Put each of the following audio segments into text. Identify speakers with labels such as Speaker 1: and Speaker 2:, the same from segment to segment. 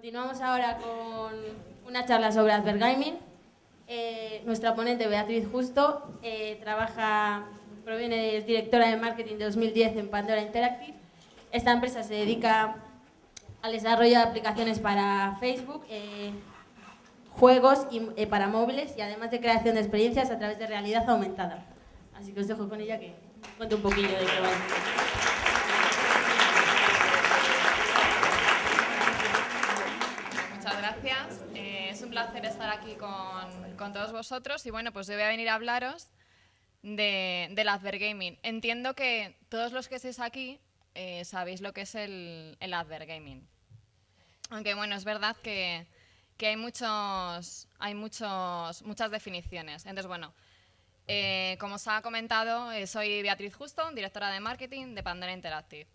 Speaker 1: Continuamos ahora con una charla sobre Advergaming. Eh, nuestra ponente Beatriz Justo eh, trabaja, proviene, es directora de marketing de 2010 en Pandora Interactive. Esta empresa se dedica al desarrollo de aplicaciones para Facebook, eh, juegos y, eh, para móviles y además de creación de experiencias a través de realidad aumentada. Así que os dejo con ella que cuente un poquillo de qué va.
Speaker 2: Muchas gracias. Eh, es un placer estar aquí con, todos vosotros y bueno, pues yo voy a venir a hablaros de, del Advergaming. Entiendo que todos los que estéis aquí eh, sabéis lo que es el, el Advergaming. Aunque bueno, es verdad que, hay, muchos, hay muchos, muchas definiciones. Entonces, bueno, eh, como os ha comentado, soy Beatriz Justo, directora de marketing de Pandora Interactive.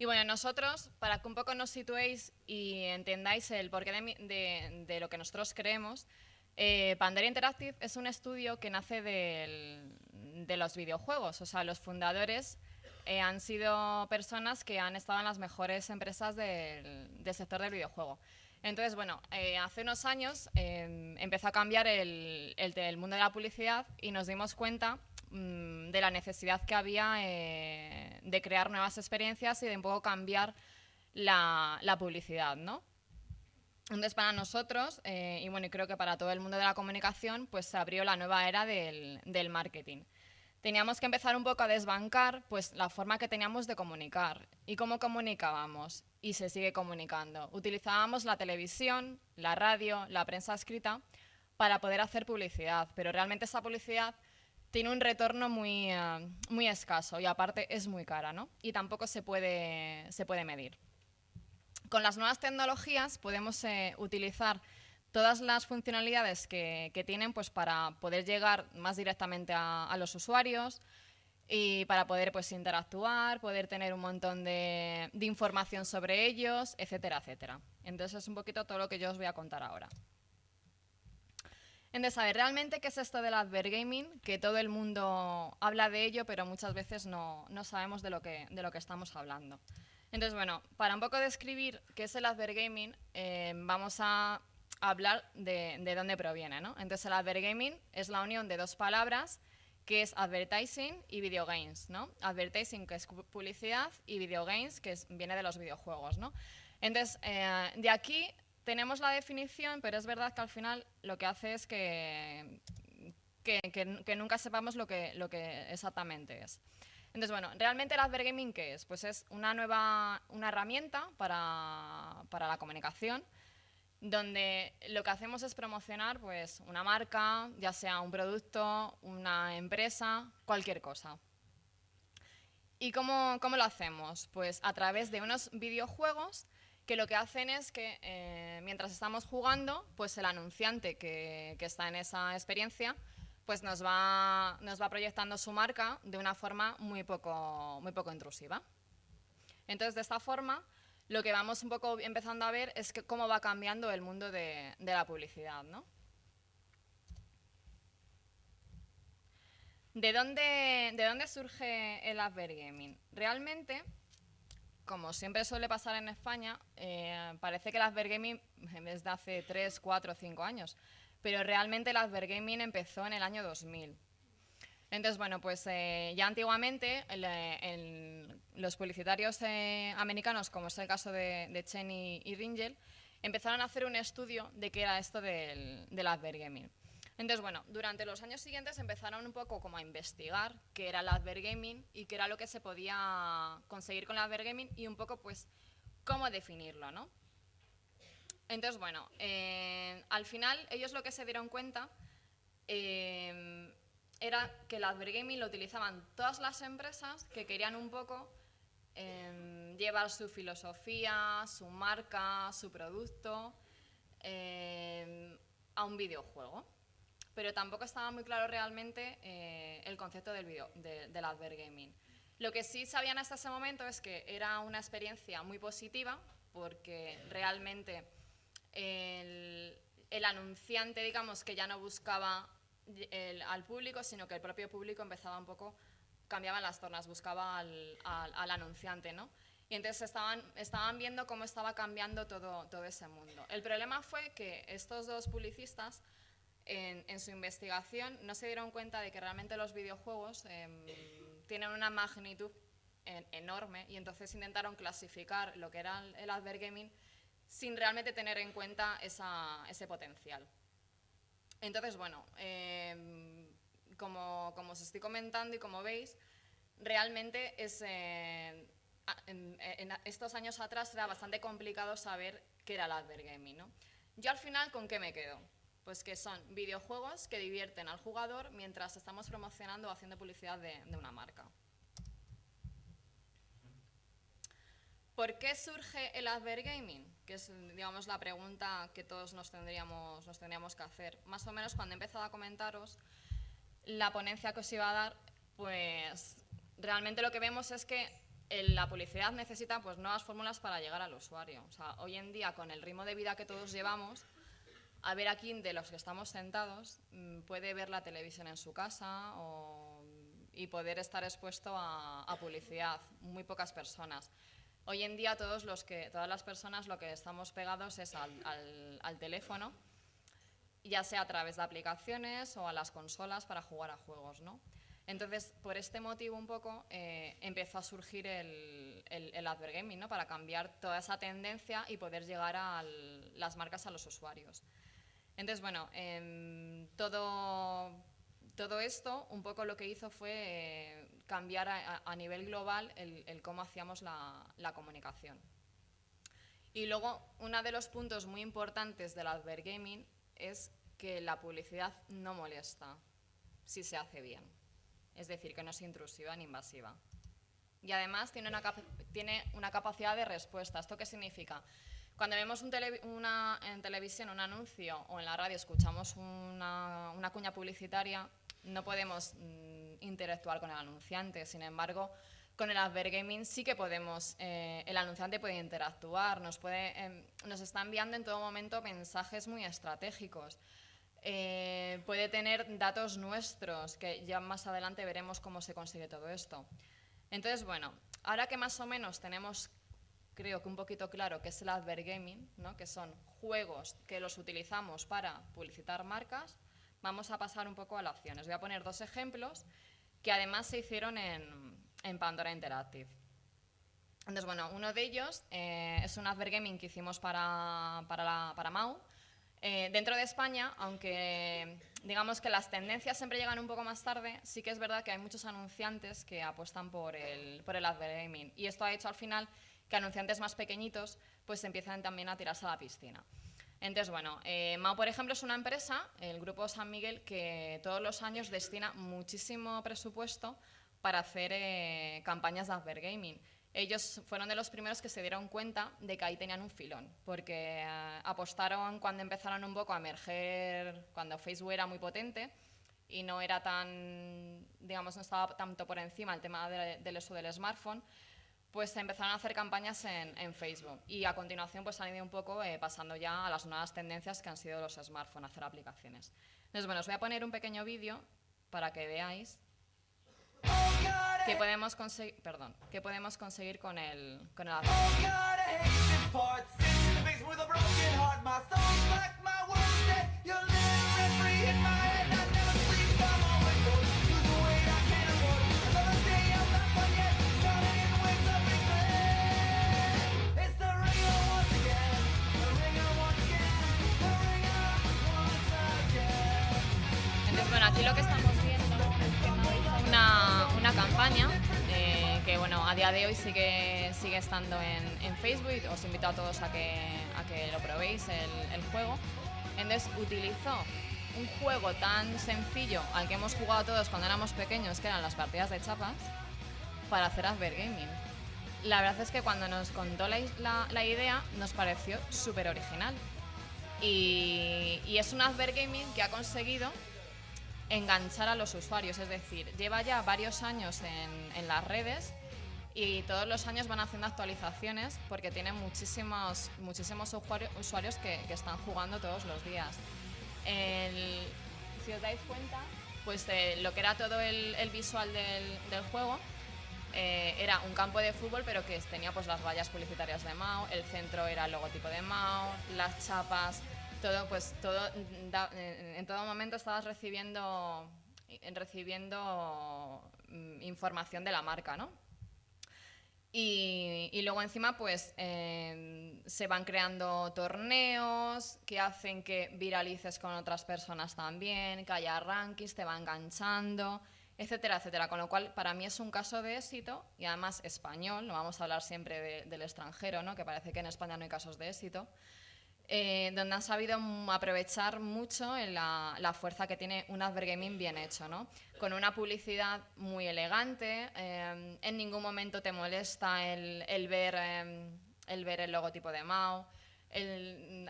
Speaker 2: Y bueno, nosotros, para que un poco nos situéis y entendáis el porqué de, lo que nosotros creemos, eh, Pandora Interactive es un estudio que nace de los videojuegos. O sea, los fundadores eh, han sido personas que han estado en las mejores empresas del, sector del videojuego. Entonces, bueno, eh, hace unos años eh, empezó a cambiar el mundo de la publicidad y nos dimos cuenta mm, de la necesidad que había eh, de crear nuevas experiencias y de un poco cambiar la, publicidad, ¿no? Entonces, para nosotros, eh, y bueno, creo que para todo el mundo de la comunicación, pues se abrió la nueva era del, del marketing. Teníamos que empezar un poco a desbancar pues, la forma que teníamos de comunicar y cómo comunicábamos y se sigue comunicando. Utilizábamos la televisión, la radio, la prensa escrita para poder hacer publicidad, pero realmente esa publicidad tiene un retorno muy, eh, muy escaso y aparte es muy cara, ¿no? Y tampoco se puede, se puede medir. Con las nuevas tecnologías podemos eh, utilizar todas las funcionalidades que, que tienen pues, para poder llegar más directamente a, a los usuarios y para poder pues, interactuar, poder tener un montón de, de información sobre ellos, etcétera, etcétera. Entonces es un poquito todo lo que yo os voy a contar ahora. Entonces, a ver, ¿realmente qué es esto del advergaming? Que todo el mundo habla de ello, pero muchas veces no, no sabemos de lo, que, de lo que estamos hablando. Entonces, bueno, para un poco describir qué es el advergaming, eh, vamos a hablar de, de dónde proviene, ¿no? Entonces, el advergaming es la unión de dos palabras, que es advertising y video games, ¿no? Advertising, que es pu- publicidad, y video games, que es- viene de los videojuegos, ¿no? Entonces, eh, de aquí tenemos la definición, pero es verdad que al final lo que hace es que, que, nunca sepamos lo que, lo que exactamente es. Entonces, bueno, ¿realmente el advergaming qué es? Pues es una nueva una herramienta para, para la comunicación donde lo que hacemos es promocionar pues, una marca, ya sea un producto, una empresa, cualquier cosa. ¿Y cómo, cómo lo hacemos? Pues a través de unos videojuegos que lo que hacen es que eh, mientras estamos jugando, pues el anunciante que, que está en esa experiencia pues nos va, nos va proyectando su marca de una forma muy poco, muy poco intrusiva. Entonces, de esta forma, lo que vamos un poco empezando a ver es que cómo va cambiando el mundo de, de la publicidad, ¿no? ¿De dónde, ¿De dónde surge el advergaming? Realmente, como siempre suele pasar en España, eh, parece que el advergaming es de hace 3, 4, 5 años, pero realmente el advergaming empezó en el año 2000. Entonces, bueno, pues eh, ya antiguamente eh, los publicitarios americanos, como es el caso de, de Chen y, Ringel, empezaron a hacer un estudio de qué era esto del, del. Entonces, bueno, durante los años siguientes empezaron un poco como a investigar qué era el advergaming y qué era lo que se podía conseguir con el advergaming y un poco, pues, cómo definirlo, ¿no? Entonces, bueno, eh, al final ellos lo que se dieron cuenta eh, era que el advergaming lo utilizaban todas las empresas que querían un poco eh, llevar su filosofía, su marca, su producto eh, a un videojuego. Pero tampoco estaba muy claro realmente eh, el concepto del, video, de- del advergaming. Lo que sí sabían hasta ese momento es que era una experiencia muy positiva porque realmente el, anunciante, digamos, que ya no buscaba al público, sino que el propio público empezaba un poco, cambiaban las tornas, buscaba al, al- al anunciante, ¿no? Y entonces estaban, estaban viendo cómo estaba cambiando todo, todo ese mundo. El problema fue que estos dos publicistas en, en su investigación no se dieron cuenta de que realmente los videojuegos em, tienen una magnitud enorme y entonces intentaron clasificar lo que era el, advergaming sin realmente tener en cuenta esa, ese potencial. Entonces, bueno, em, como, como, os estoy comentando y como veis, realmente es, eh, en, estos años atrás era bastante complicado saber qué era el advergaming. ¿no? Yo al final, ¿con qué me quedo? Pues que son videojuegos que divierten al jugador mientras estamos promocionando o haciendo publicidad de, de una marca. ¿Por qué surge el advergaming? Que es, digamos, la pregunta que todos nos tendríamos, nos tendríamos que hacer. Más o menos cuando he empezado a comentaros la ponencia que os iba a dar, pues realmente lo que vemos es que la publicidad necesita pues, nuevas fórmulas para llegar al usuario. O sea, hoy en día, con el ritmo de vida que todos llevamos, a ver aquí de los que estamos sentados mm, puede ver la televisión en su casa y poder estar expuesto a, a publicidad. Muy pocas personas. Hoy en día todos los que, todas las personas lo que estamos pegados es al, teléfono, ya sea a través de aplicaciones o a las consolas para jugar a juegos. ¿no? Entonces, por este motivo un poco eh, empezó a surgir el, el, advergaming, ¿no? para cambiar toda esa tendencia y poder llegar a las marcas a los usuarios. Entonces, bueno, em, todo, todo esto un poco lo que hizo fue eh, cambiar a, nivel global el, cómo hacíamos la, comunicación. Y luego, uno de los puntos muy importantes del advergaming es que la publicidad no molesta si se hace bien. Es decir, que no es intrusiva ni invasiva. Y además tiene una, tiene una capacidad de respuesta. ¿Esto qué significa? Cuando vemos una, en televisión un anuncio o en la radio escuchamos una, una cuña publicitaria, no podemos mm, interactuar con el anunciante. Sin embargo, con el advergaming sí que podemos, eh, el anunciante puede interactuar, nos, puede, em, nos está enviando en todo momento mensajes muy estratégicos. Eh, puede tener datos nuestros, que ya más adelante veremos cómo se consigue todo esto. Entonces, bueno, ahora que más o menos tenemos, creo que un poquito claro qué es el advergaming, ¿no? que son juegos que los utilizamos para publicitar marcas, vamos a pasar un poco a la acción. Os voy a poner dos ejemplos que además se hicieron en, Pandora Interactive. Entonces, bueno, uno de ellos eh, es un advergaming que hicimos para, para, Mau. Eh, dentro de España, aunque digamos que las tendencias siempre llegan un poco más tarde, sí que es verdad que hay muchos anunciantes que apuestan por el, por el advergaming. Y esto ha hecho al final que anunciantes más pequeñitos pues empiecen también a tirarse a la piscina. Entonces, bueno, eh, Mao, por ejemplo, es una empresa, el Grupo San Miguel, que todos los años destina muchísimo presupuesto para hacer eh, campañas de advergaming. Ellos fueron de los primeros que se dieron cuenta de que ahí tenían un filón, porque eh, apostaron cuando empezaron un poco a emerger, cuando Facebook era muy potente y no era tan, digamos, no estaba tanto por encima el tema del uso del smartphone, pues se empezaron a hacer campañas en, Facebook y a continuación pues han ido un poco eh, pasando ya a las nuevas tendencias que han sido los smartphones, hacer aplicaciones. Entonces, bueno, os voy a poner un pequeño vídeo para que veáis qué podemos conseguir, perdón, qué podemos conseguir con el, con el aquí lo que estamos viendo es una, una campaña eh, que bueno, a día de hoy sigue, sigue estando en, Facebook. Os invito a todos a que, a que lo probéis, el, el juego. Entonces utilizó un juego tan sencillo al que hemos jugado todos cuando éramos pequeños, que eran las partidas de chapas, para hacer Advergaming. La verdad es que cuando nos contó la, la, la idea nos pareció súper original. Y, y, es un Advergaming que ha conseguido enganchar a los usuarios, es decir, lleva ya varios años en, las redes y todos los años van haciendo actualizaciones porque tiene muchísimos, muchísimos usuarios, que, están jugando todos los días. si os dais cuenta, pues lo que era todo el, visual del, juego eh, era un campo de fútbol, pero que tenía pues las vallas publicitarias de Mao, el centro era el logotipo de Mao, las chapas, todo, pues todo, en todo momento estabas recibiendo, recibiendo mm, información de la marca, ¿no? Y, luego encima pues em, se van creando torneos que hacen que viralices con otras personas también, que haya rankings, te va enganchando, etcétera, etcétera. Con lo cual para mí es un caso de éxito y además español, no vamos a hablar siempre del extranjero, ¿no? que parece que en España no hay casos de éxito. Eh, donde han sabido aprovechar mucho la, fuerza que tiene un advergaming bien hecho, ¿no? con una publicidad muy elegante, eh, en ningún momento te molesta el, ver, eh, el ver el logotipo de Mao,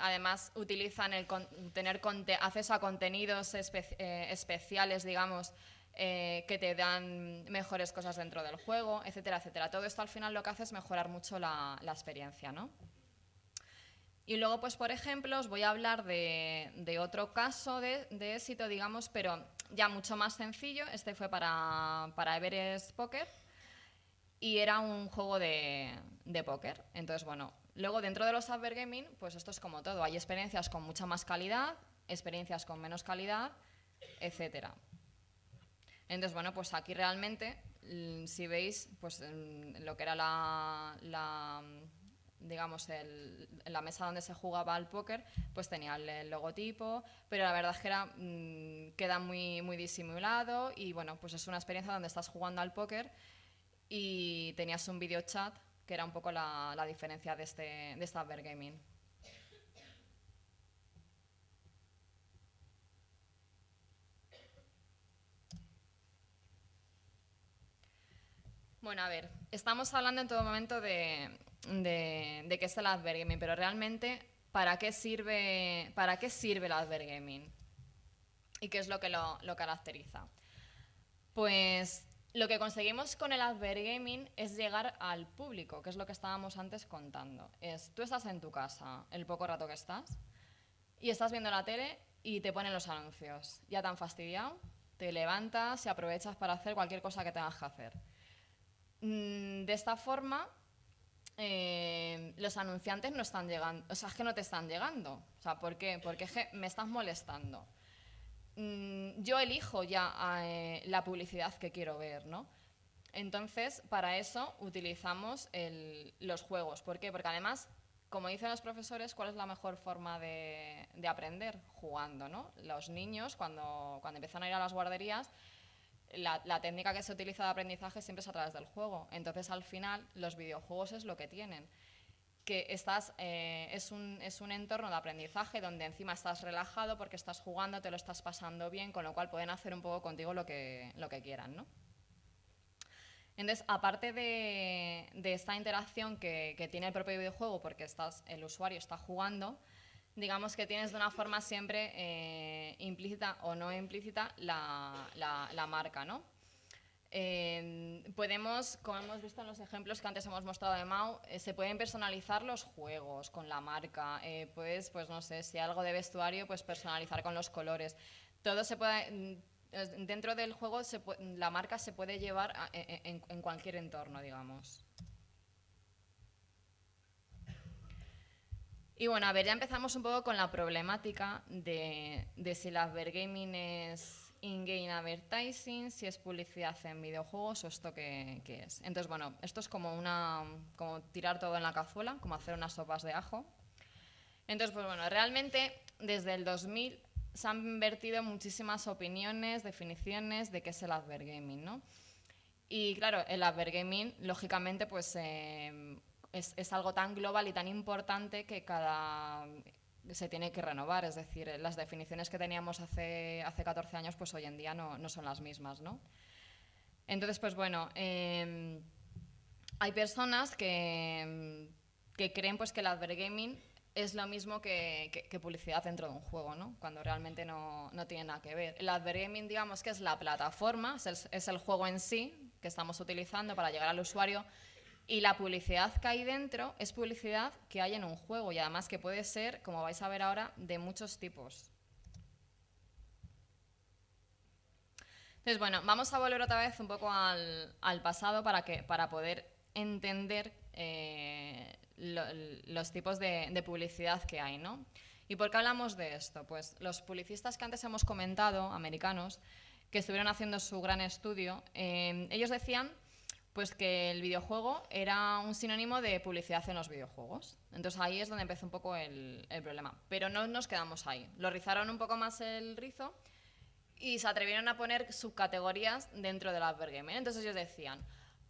Speaker 2: además utilizan el tener acceso a contenidos especiales, digamos, que te dan mejores cosas dentro del juego, etcétera, etcétera. Todo esto al final lo que hace es mejorar mucho la, la experiencia, ¿no? Y luego, pues por ejemplo, os voy a hablar de, otro caso de, éxito, digamos, pero ya mucho más sencillo. Este fue para, para Everest Poker y era un juego de, de póker. Entonces, bueno, luego dentro de los Gaming, pues esto es como todo. Hay experiencias con mucha más calidad, experiencias con menos calidad, etcétera. Entonces, bueno, pues aquí realmente, si veis, pues lo que era la digamos, el, la mesa donde se jugaba al póker, pues tenía el, logotipo, pero la verdad es que era, mm, queda muy, muy disimulado y bueno, pues es una experiencia donde estás jugando al póker y tenías un video chat que era un poco la, la diferencia de este, de esta Gaming. Bueno, a ver, estamos hablando en todo momento de, de, qué es el advergaming, pero realmente, ¿para qué sirve, para qué sirve el advergaming? ¿Y qué es lo que lo, caracteriza? Pues lo que conseguimos con el advergaming es llegar al público, que es lo que estábamos antes contando. Es, tú estás en tu casa, el poco rato que estás, y estás viendo la tele y te ponen los anuncios. Ya te han fastidiado, te levantas y aprovechas para hacer cualquier cosa que tengas que hacer. Mm, de esta forma, eh, los anunciantes no están llegando, o sea, es que no te están llegando. O sea, ¿por qué? Porque es que me estás molestando. Mm, yo elijo ya eh, la publicidad que quiero ver, ¿no? Entonces, para eso utilizamos los juegos. ¿Por qué? Porque además, como dicen los profesores, ¿cuál es la mejor forma de, de aprender? Jugando, ¿no? Los niños, cuando, cuando empiezan a ir a las guarderías, la, técnica que se utiliza de aprendizaje siempre es a través del juego. Entonces, al final, los videojuegos es lo que tienen. Que estás, eh, es, un, es, un, entorno de aprendizaje donde encima estás relajado porque estás jugando, te lo estás pasando bien, con lo cual pueden hacer un poco contigo lo que, lo que quieran. ¿no? Entonces, aparte de, esta interacción que, que, tiene el propio videojuego, porque estás, el usuario está jugando, digamos que tienes de una forma siempre eh, implícita o no implícita la, la, marca, ¿no? Eh, podemos, como hemos visto en los ejemplos que antes hemos mostrado de Mau, eh, se pueden personalizar los juegos con la marca. puedes, pues no sé, si algo de vestuario, pues personalizar con los colores. Todo se puede, mm, dentro del juego la marca se puede llevar en cualquier entorno, digamos. Y bueno, a ver, ya empezamos un poco con la problemática de, si el advergaming es in-game advertising, si es publicidad en videojuegos o esto qué, es. Entonces, bueno, esto es como, una, como tirar todo en la cazuela, como hacer unas sopas de ajo. Entonces, pues bueno, realmente desde el 2000 se han invertido muchísimas opiniones, definiciones de qué es el advergaming, ¿no? Y claro, el advergaming, lógicamente, pues eh, es, algo tan global y tan importante que cada se tiene que renovar, es decir, las definiciones que teníamos hace, hace 14 años, pues hoy en día no, no son las mismas, ¿no? Entonces, pues bueno, em, hay personas que, que, creen pues que el advergaming es lo mismo que, que, publicidad dentro de un juego, ¿no? Cuando realmente no, no, tiene nada que ver. El advergaming, digamos que es la plataforma, es es el juego en sí que estamos utilizando para llegar al usuario, y la publicidad que hay dentro es publicidad que hay en un juego y además que puede ser, como vais a ver ahora, de muchos tipos. Entonces, bueno, vamos a volver otra vez un poco al, pasado para, que, para poder entender eh, los tipos de, publicidad que hay, ¿no? ¿Y por qué hablamos de esto? Pues los publicistas que antes hemos comentado, americanos, que estuvieron haciendo su gran estudio, eh, ellos decían pues que el videojuego era un sinónimo de publicidad en los videojuegos. Entonces ahí es donde empezó un poco el, el problema. Pero no nos quedamos ahí. Lo rizaron un poco más el rizo y se atrevieron a poner subcategorías dentro del advergaming. Entonces ellos decían,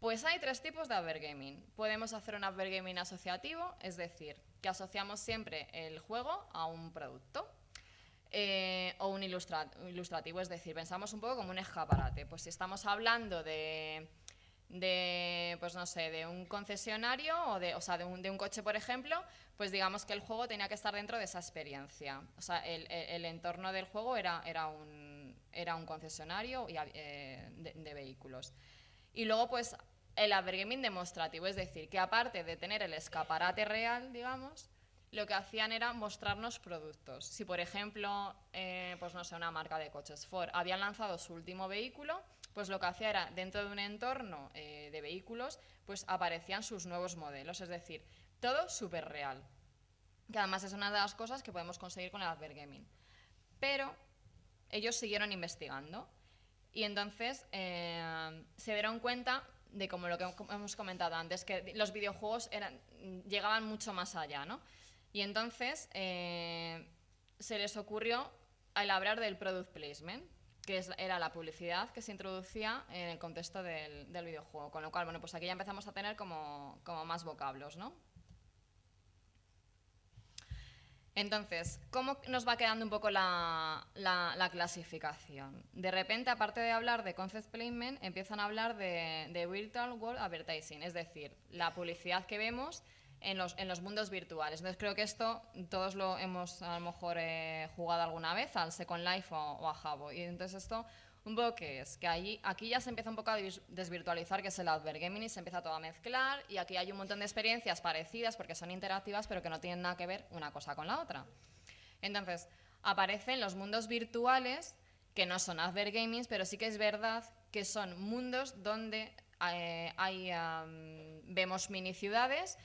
Speaker 2: pues hay tres tipos de advergaming. Podemos hacer un advergaming asociativo, es decir, que asociamos siempre el juego a un producto. Eh, o un ilustrativo, es decir, pensamos un poco como un escaparate. Pues si estamos hablando de, de pues no sé, de un concesionario o, de, o sea, de, un, de un coche, por ejemplo, pues digamos que el juego tenía que estar dentro de esa experiencia. O sea, el, el entorno del juego era, era un, era un concesionario eh, de, vehículos. Y luego, pues, el advergaming demostrativo, es decir, que aparte de tener el escaparate real, digamos, lo que hacían era mostrarnos productos. Si, por ejemplo, eh, pues no sé, una marca de coches Ford había lanzado su último vehículo, pues lo que hacía era, dentro de un entorno eh, de vehículos, pues aparecían sus nuevos modelos, es decir, todo súper real. Que además es una de las cosas que podemos conseguir con el advergaming. Pero ellos siguieron investigando y entonces eh, se dieron cuenta de como lo que hemos comentado antes, que los videojuegos llegaban mucho más allá, ¿no? Y entonces eh, se les ocurrió el hablar del product placement, que era la publicidad que se introducía en el contexto del, del, videojuego. Con lo cual, bueno, pues aquí ya empezamos a tener como, como más vocablos, ¿no? Entonces, ¿cómo nos va quedando un poco la, clasificación? De repente, aparte de hablar de concept placement, empiezan a hablar de, virtual world advertising, es decir, la publicidad que vemos en los, mundos virtuales. Entonces, creo que esto todos lo hemos a lo mejor eh, jugado alguna vez al Second Life o, o a Jabo. Y entonces esto un poco que es que allí, aquí ya se empieza un poco a desvirtualizar, que es el advergaming, y se empieza todo a mezclar, y aquí hay un montón de experiencias parecidas porque son interactivas, pero que no tienen nada que ver una cosa con la otra. Entonces, aparecen los mundos virtuales, que no son advergaming, pero sí que es verdad que son mundos donde eh, hay, vemos mini ciudades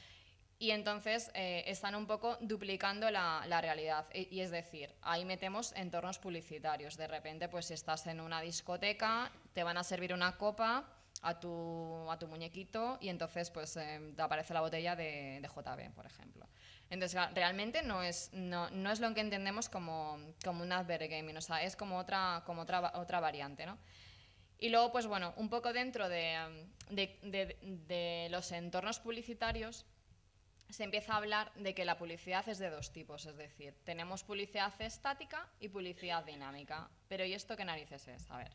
Speaker 2: y entonces eh, están un poco duplicando la, realidad. Y, es decir, ahí metemos entornos publicitarios. De repente, pues si estás en una discoteca, te van a servir una copa a tu, a tu muñequito y entonces pues eh, te aparece la botella de, de, JB, por ejemplo. Entonces, realmente no es, no, no es lo que entendemos como, como un advergaming, o sea, es como otra, como otra, otra variante, ¿no? Y luego, pues bueno, un poco dentro de, de, de los entornos publicitarios, se empieza a hablar de que la publicidad es de dos tipos, es decir, tenemos publicidad estática y publicidad dinámica. Pero ¿y esto qué narices es? A ver,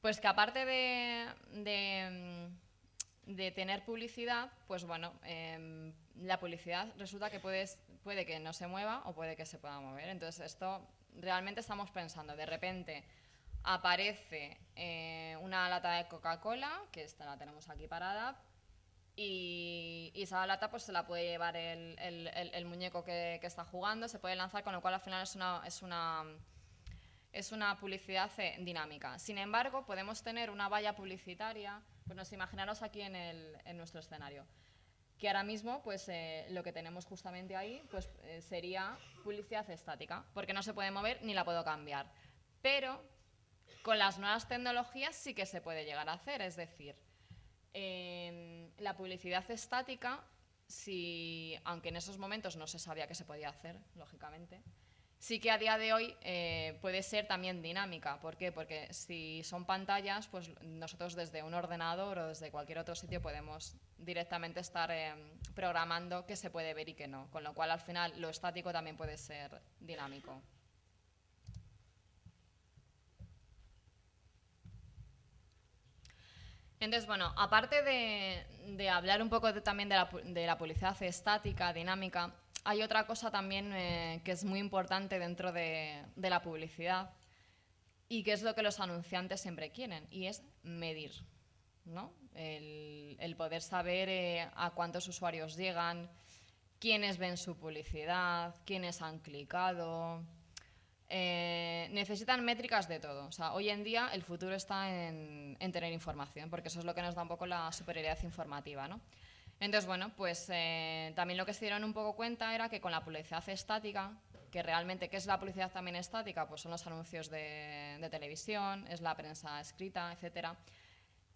Speaker 2: pues que aparte de, de, tener publicidad, pues bueno, em, la publicidad resulta que puedes, puede que no se mueva o puede que se pueda mover. Entonces esto realmente estamos pensando, de repente aparece eh, una lata de Coca-Cola, que esta la tenemos aquí parada, y, esa lata pues se la puede llevar el, el, muñeco que, que, está jugando, se puede lanzar, con lo cual al final es una, es una, es una publicidad eh, dinámica. Sin embargo, podemos tener una valla publicitaria, pues nos imaginaros aquí en, en nuestro escenario, que ahora mismo pues eh, lo que tenemos justamente ahí pues eh, sería publicidad estática, porque no se puede mover ni la puedo cambiar. Pero con las nuevas tecnologías sí que se puede llegar a hacer, es decir, la publicidad estática, si, aunque en esos momentos no se sabía que se podía hacer, lógicamente, sí que a día de hoy eh, puede ser también dinámica. ¿Por qué? Porque si son pantallas, pues nosotros desde un ordenador o desde cualquier otro sitio podemos directamente estar eh, programando qué se puede ver y qué no. Con lo cual, al final, lo estático también puede ser dinámico. Entonces, bueno, aparte de, hablar un poco también de la, publicidad estática, dinámica, hay otra cosa también eh, que es muy importante dentro de, la publicidad y que es lo que los anunciantes siempre quieren, y es medir. ¿no? El, poder saber eh, a cuántos usuarios llegan, quiénes ven su publicidad, quiénes han clicado, eh, necesitan métricas de todo. O sea, hoy en día el futuro está en, tener información, porque eso es lo que nos da un poco la superioridad informativa, ¿no? Entonces, bueno, pues eh, también lo que se dieron un poco cuenta era que con la publicidad estática, que realmente, ¿qué es la publicidad también estática? Pues son los anuncios de, televisión, es la prensa escrita, etcétera.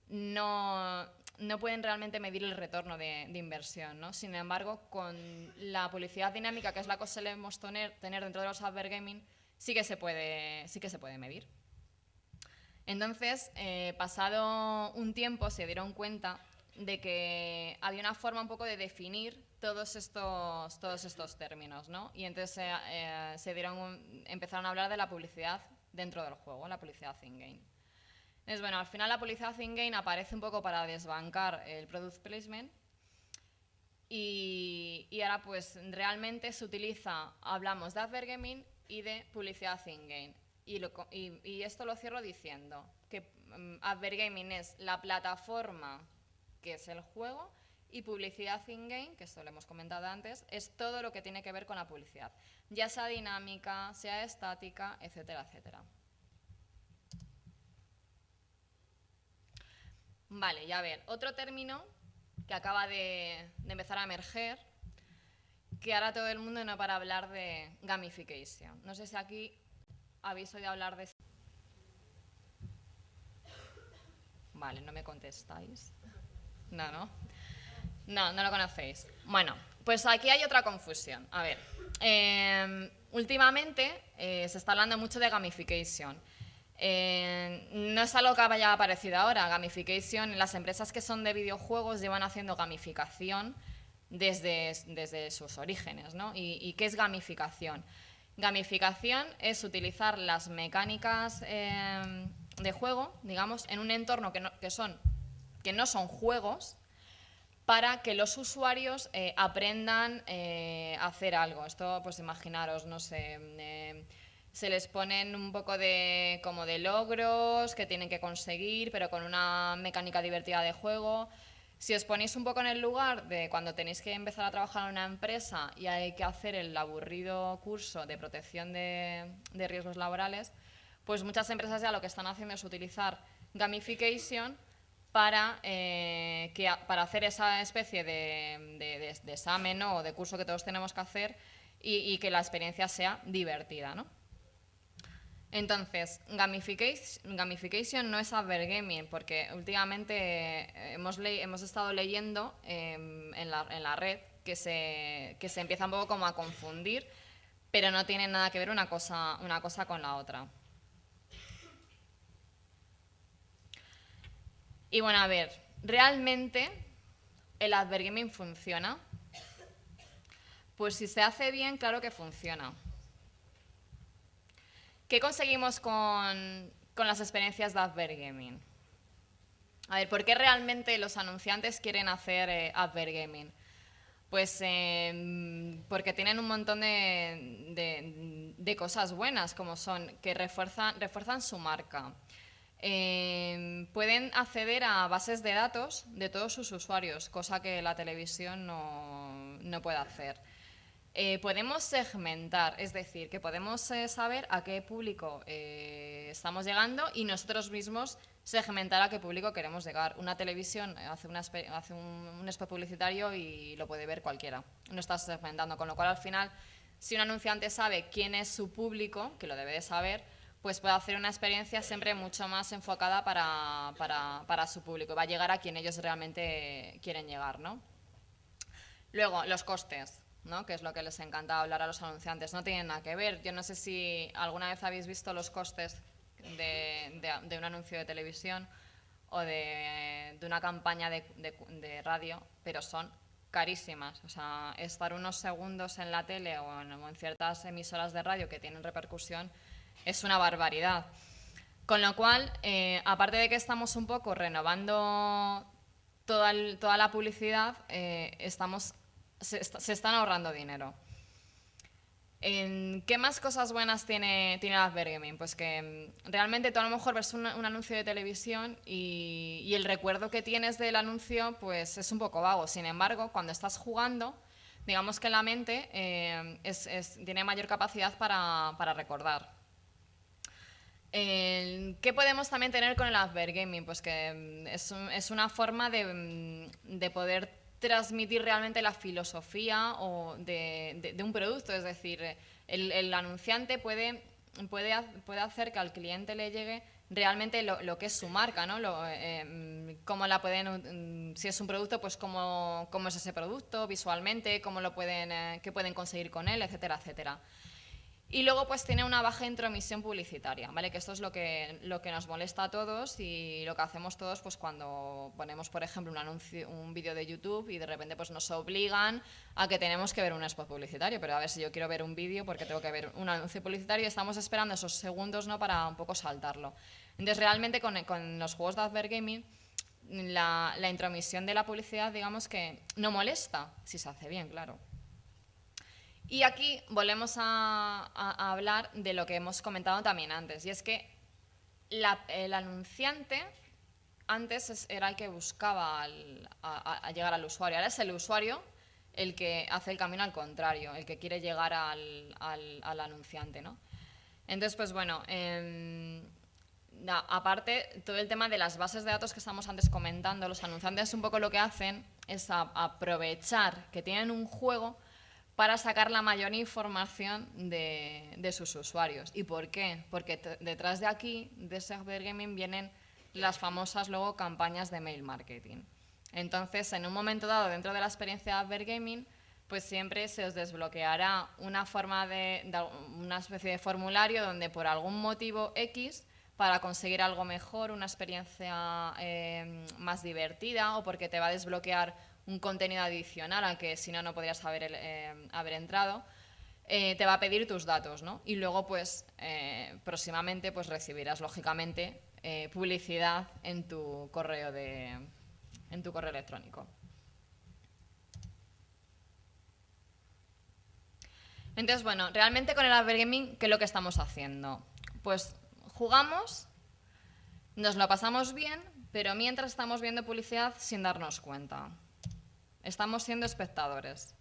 Speaker 2: No, no pueden realmente medir el retorno de, inversión. ¿no? Sin embargo, con la publicidad dinámica, que es la que solemos tener, tener dentro de los gaming, sí que se puede, sí que se puede medir. Entonces, eh, pasado un tiempo, se dieron cuenta de que había una forma un poco de definir todos estos, todos estos términos, ¿no? Y entonces eh, se dieron empezaron a hablar de la publicidad dentro del juego, la publicidad in-game. Entonces, bueno, al final la publicidad in-game aparece un poco para desbancar el product placement y, y, ahora pues realmente se utiliza, hablamos de advergaming y de publicidad in-game. Y, y, y, esto lo cierro diciendo que um, advergaming es la plataforma que es el juego, y publicidad in-game, que esto lo hemos comentado antes, es todo lo que tiene que ver con la publicidad, ya sea dinámica, sea estática, etcétera, etcétera. Vale, ya ver, otro término que acaba de, empezar a emerger, que ahora todo el mundo no para hablar de gamification. No sé si aquí habéis oído hablar de... Vale, no me contestáis. No, no. No, no lo conocéis. Bueno, pues aquí hay otra confusión. A ver, em, últimamente eh, se está hablando mucho de gamification. Eh, no es algo que haya aparecido ahora. Gamification, las empresas que son de videojuegos llevan haciendo gamificación desde, desde sus orígenes. ¿no? ¿Y, qué es gamificación? Gamificación es utilizar las mecánicas em, de juego, digamos, en un entorno que no, que son que no son juegos, para que los usuarios eh, aprendan eh, a hacer algo. Esto, pues imaginaros, no sé, eh, se les ponen un poco de, como de logros que tienen que conseguir, pero con una mecánica divertida de juego. Si os ponéis un poco en el lugar de cuando tenéis que empezar a trabajar en una empresa y hay que hacer el aburrido curso de protección de, riesgos laborales, pues muchas empresas ya lo que están haciendo es utilizar gamification para, eh, que, para hacer esa especie de, examen o de curso que todos tenemos que hacer y, que la experiencia sea divertida. ¿no? Entonces, gamification, no es advergaming, porque últimamente hemos, hemos estado leyendo em, en, la, en, la, red que se, que se empieza un poco como a confundir, pero no tiene nada que ver una cosa, una cosa con la otra. Y bueno, a ver, ¿realmente el advergaming funciona? Pues si se hace bien, claro que funciona. ¿Qué conseguimos con, las experiencias de advergaming? A ver, ¿por qué realmente los anunciantes quieren hacer eh, advergaming? Pues em, porque tienen un montón de, de, cosas buenas, como son que refuerzan, refuerzan su marca, Em, pueden acceder a bases de datos de todos sus usuarios, cosa que la televisión no, puede hacer. Eh, podemos segmentar, es decir, que podemos eh, saber a qué público eh, estamos llegando y nosotros mismos segmentar a qué público queremos llegar. Una televisión hace, hace un, spot publicitario y lo puede ver cualquiera. No está segmentando, con lo cual al final, si un anunciante sabe quién es su público, que lo debe de saber, pues puede hacer una experiencia siempre mucho más enfocada para, para, su público. Va a llegar a quien ellos realmente quieren llegar, ¿no? Luego, los costes, que es lo que les encanta hablar a los anunciantes. No tienen nada que ver. Yo no sé si alguna vez habéis visto los costes de, un anuncio de televisión o de, una campaña de, de, radio, pero son carísimas. O sea, estar unos segundos en la tele o en ciertas emisoras de radio que tienen repercusión es una barbaridad. Con lo cual, eh, aparte de que estamos un poco renovando toda, toda la publicidad, eh, estamos, se, están ahorrando dinero. ¿Qué más cosas buenas tiene, tiene Advergaming? Pues que mm, realmente tú a lo mejor ves un, anuncio de televisión y, el recuerdo que tienes del anuncio pues es un poco vago. Sin embargo, cuando estás jugando, digamos que la mente eh, tiene mayor capacidad para, para recordar. ¿Qué podemos también tener con el Advergaming? Pues que mm, es, una forma mm, de, poder transmitir realmente la filosofía o de, un producto, es decir, el, anunciante puede, puede, puede hacer que al cliente le llegue realmente lo, que es su marca, ¿no? Eh, mm, cómo la pueden, si es un producto, pues cómo, cómo es ese producto visualmente, cómo lo pueden, eh, qué pueden conseguir con él, etcétera, etcétera. Y luego pues tiene una baja intromisión publicitaria, ¿vale? Que esto es lo que, lo que nos molesta a todos y lo que hacemos todos pues cuando ponemos, por ejemplo, un, anuncio, un vídeo de YouTube y de repente pues nos obligan a que tenemos que ver un spot publicitario. Pero a ver si yo quiero ver un vídeo porque tengo que ver un anuncio publicitario y estamos esperando esos segundos ¿no? para un poco saltarlo. Entonces realmente con, con los juegos de Advergaming la, la intromisión de la publicidad digamos que no molesta, si se hace bien, claro. Y aquí volvemos a, hablar de lo que hemos comentado también antes, y es que el anunciante antes era el que buscaba llegar al usuario, ahora es el usuario el que hace el camino al contrario, el que quiere llegar al, anunciante. ¿no? Entonces, pues bueno, em, aparte, todo el tema de las bases de datos que estamos antes comentando, los anunciantes un poco lo que hacen es aprovechar que tienen un juego para sacar la mayor información de, sus usuarios. ¿Y por qué? Porque detrás de aquí, de ese Gaming, vienen las famosas luego campañas de mail marketing. Entonces, en un momento dado, dentro de la experiencia de Gaming, pues siempre se os desbloqueará una forma de, una especie de formulario donde por algún motivo X para conseguir algo mejor, una experiencia eh, más divertida o porque te va a desbloquear un contenido adicional al que si no, no podrías haber, eh, haber entrado, eh, te va a pedir tus datos, ¿no? Y luego, pues, eh, próximamente, pues recibirás, lógicamente, publicidad en tu correo de, en tu correo electrónico. Entonces, bueno, realmente con el Advergaming, ¿qué es lo que estamos haciendo? Pues jugamos, nos lo pasamos bien, pero mientras estamos viendo publicidad sin darnos cuenta. Estamos siendo espectadores.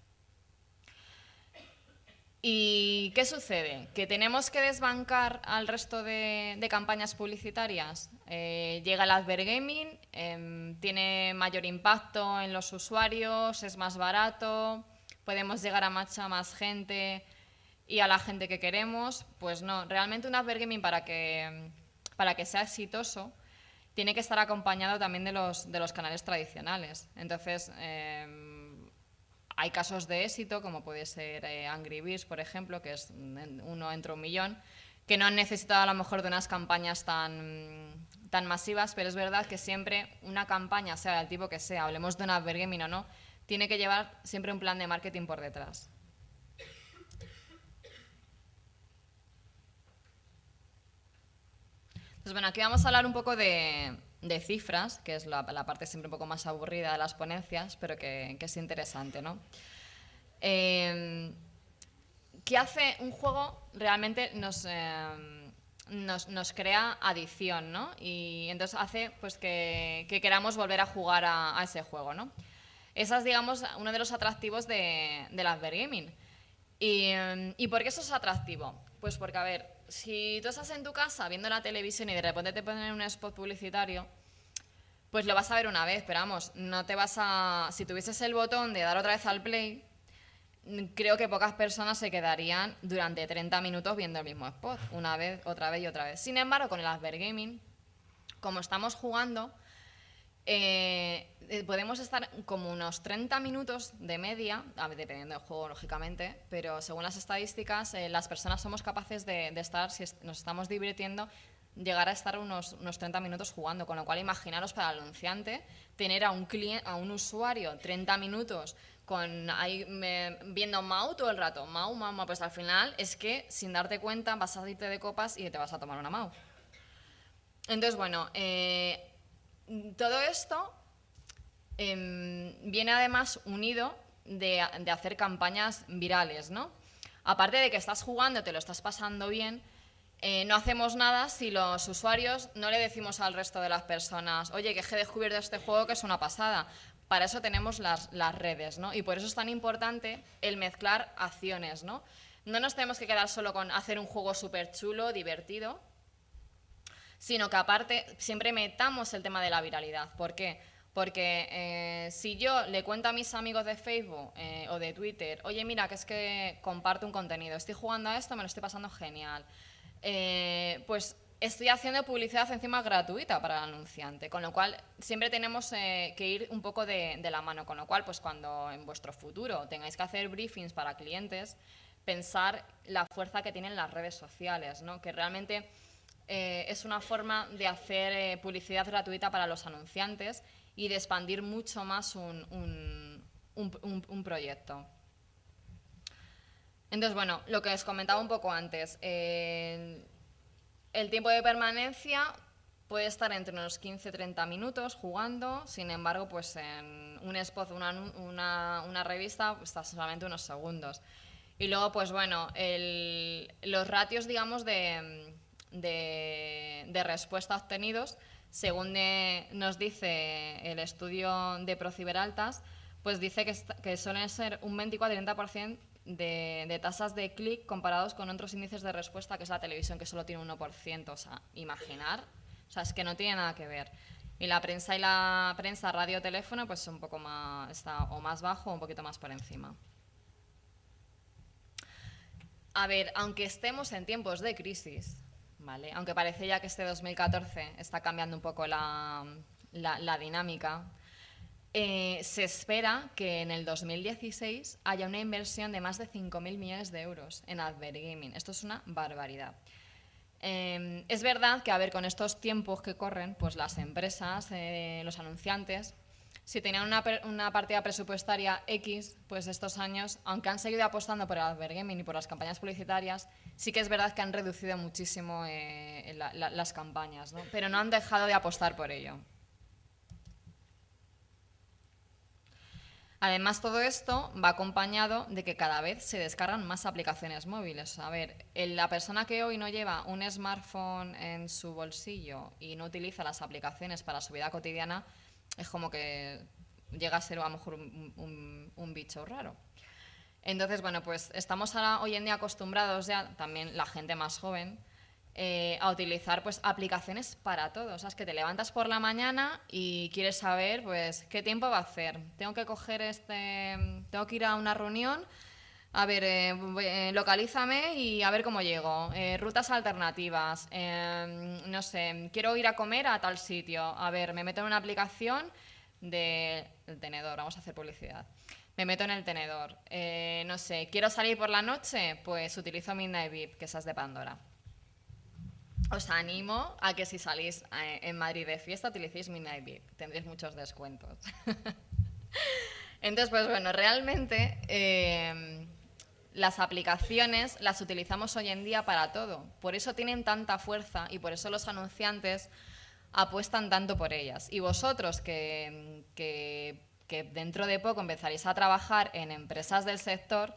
Speaker 2: ¿Y qué sucede? ¿Que tenemos que desbancar al resto de, campañas publicitarias? Eh, llega el Advergaming, eh, tiene mayor impacto en los usuarios, es más barato, podemos llegar a mucha más gente y a la gente que queremos. Pues no, realmente un Advergaming para que, para que sea exitoso tiene que estar acompañado también de los, de los canales tradicionales. Entonces, em, hay casos de éxito, como puede ser eh, Angry Birds, por ejemplo, que es uno entre un millón, que no han necesitado a lo mejor de unas campañas tan, tan masivas, pero es verdad que siempre una campaña, sea del tipo que sea, hablemos de una Bergaming o no, tiene que llevar siempre un plan de marketing por detrás. Bueno, aquí vamos a hablar un poco de, cifras, que es la, parte siempre un poco más aburrida de las ponencias, pero que, es interesante, ¿no? Eh, ¿Qué hace un juego? Realmente nos, em, nos, crea adicción, ¿no? Y entonces hace pues, que, queramos volver a jugar a, ese juego, ¿no? Ese es, digamos, uno de los atractivos de, del Advergaming. ¿Y, em, ¿Y por qué eso es atractivo? Pues porque, a ver, si tú estás en tu casa viendo la televisión y de repente te ponen un spot publicitario, pues lo vas a ver una vez, pero vamos, no te vas a... Si tuvieses el botón de dar otra vez al play, creo que pocas personas se quedarían durante 30 minutos viendo el mismo spot, una vez, otra vez y otra vez. Sin embargo, con el Advergaming, como estamos jugando, eh, eh, podemos estar como unos 30 minutos de media, dependiendo del juego, lógicamente, pero según las estadísticas, eh, las personas somos capaces de, estar, si nos estamos divirtiendo, llegar a estar unos, unos 30 minutos jugando, con lo cual imaginaros para el anunciante tener a un, cliente, a un usuario 30 minutos con ahí viendo Mau todo el rato, Mau, Mau, Mau, pues al final es que sin darte cuenta vas a irte de copas y te vas a tomar una Mau. Entonces, bueno, todo esto em, viene además unido de, hacer campañas virales, ¿no? Aparte de que estás jugando, te lo estás pasando bien, eh, no hacemos nada si los usuarios no le decimos al resto de las personas, oye, que he descubierto este juego que es una pasada. Para eso tenemos las, las redes, ¿no? Y por eso es tan importante el mezclar acciones, ¿no? No nos tenemos que quedar solo con hacer un juego súper chulo, divertido, sino que aparte siempre metamos el tema de la viralidad. ¿Por qué? Porque eh, si yo le cuento a mis amigos de Facebook eh, o de Twitter, oye, mira, que es que comparto un contenido, estoy jugando a esto, me lo estoy pasando genial, eh, pues estoy haciendo publicidad encima gratuita para el anunciante, con lo cual siempre tenemos que ir un poco de, de, la mano, con lo cual pues cuando en vuestro futuro tengáis que hacer briefings para clientes, pensar la fuerza que tienen las redes sociales, ¿no? que realmente es una forma de hacer publicidad gratuita para los anunciantes y de expandir mucho más un, proyecto. Entonces, bueno, lo que os comentaba un poco antes, el tiempo de permanencia puede estar entre unos 15-30 minutos jugando, sin embargo, pues en un spot, una, una, revista, está solamente unos segundos. Y luego, pues bueno, los ratios, digamos, de, de, de respuesta obtenidos según nos dice el estudio de Prociberaltas, pues dice que, que suelen ser un 24-30% de, de tasas de clic comparados con otros índices de respuesta, que es la televisión, que solo tiene un 1%. O sea, imaginar, o sea, es que no tiene nada que ver. Y la prensa y la prensa radio-teléfono, pues un poco más, está o más bajo o un poquito más por encima. A ver, aunque estemos en tiempos de crisis, aunque parece ya que este 2014 está cambiando un poco la, dinámica, eh, se espera que en el 2016 haya una inversión de más de 5.000 millones de euros en Advergaming. Esto es una barbaridad. Eh, es verdad que, a ver, con estos tiempos que corren, pues las empresas, eh, los anunciantes, si tenían una, partida presupuestaria X, pues estos años, aunque han seguido apostando por el advergaming y por las campañas publicitarias, sí que es verdad que han reducido muchísimo eh, las campañas, ¿no? pero no han dejado de apostar por ello. Además, todo esto va acompañado de que cada vez se descargan más aplicaciones móviles. A ver, la persona que hoy no lleva un smartphone en su bolsillo y no utiliza las aplicaciones para su vida cotidiana, es como que llega a ser a lo mejor un, bicho raro. Entonces, bueno, pues estamos ahora, hoy en día acostumbrados ya, también la gente más joven, eh, a utilizar pues aplicaciones para todo. O sea, es que te levantas por la mañana y quieres saber pues qué tiempo va a hacer. Tengo que coger este, tengo que ir a una reunión, a ver, eh, eh, localízame y a ver cómo llego. rutas alternativas, no sé, quiero ir a comer a tal sitio. A ver, me meto en una aplicación del tenedor, vamos a hacer publicidad me meto en el tenedor. Eh, no sé, quiero salir por la noche, pues utilizo Midnight VIP, que esa es de Pandora. Os animo a que si salís eh, en Madrid de fiesta utilicéis Midnight VIP, tendréis muchos descuentos. Entonces, pues bueno, realmente eh, las aplicaciones las utilizamos hoy en día para todo. Por eso tienen tanta fuerza y por eso los anunciantes apuestan tanto por ellas. Y vosotros que, dentro de poco empezaréis a trabajar en empresas del sector,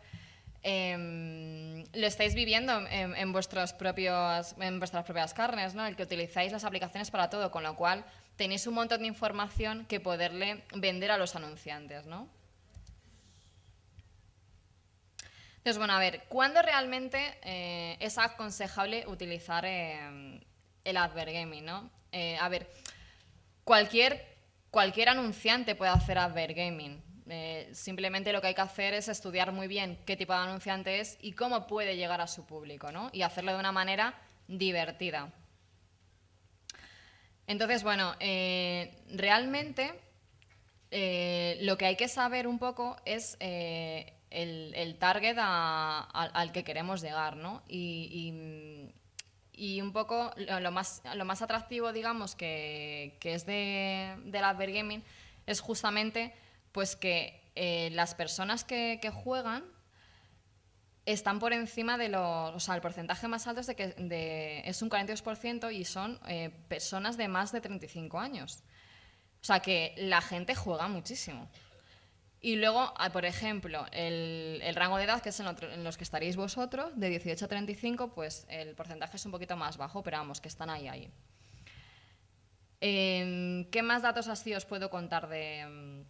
Speaker 2: em, lo estáis viviendo en, vuestros propios, en vuestras propias carnes, ¿no? el que utilizáis las aplicaciones para todo, con lo cual tenéis un montón de información que poderle vender a los anunciantes. ¿no? Entonces, bueno, a ver, ¿cuándo realmente eh, es aconsejable utilizar em, el advergaming? ¿no? Eh, a ver, cualquier cualquier anunciante puede hacer advergaming. Eh, simplemente lo que hay que hacer es estudiar muy bien qué tipo de anunciante es y cómo puede llegar a su público, ¿no? Y hacerlo de una manera divertida. Entonces, bueno, eh, realmente eh, lo que hay que saber un poco es el, target al que queremos llegar, ¿no? y y un poco lo más, lo más atractivo, digamos, que, que es de, del Advergaming es justamente pues que eh, las personas que, que, juegan están por encima de los... O sea, el porcentaje más alto es, de que, de, es un 42% y son eh, personas de más de 35 años. O sea, que la gente juega muchísimo. Y luego, ah, por ejemplo, el, rango de edad, que es en, los que estaréis vosotros, de 18 a 35, pues el porcentaje es un poquito más bajo, pero vamos, que están ahí, ahí. Em, ¿Qué más datos así os puedo contar de,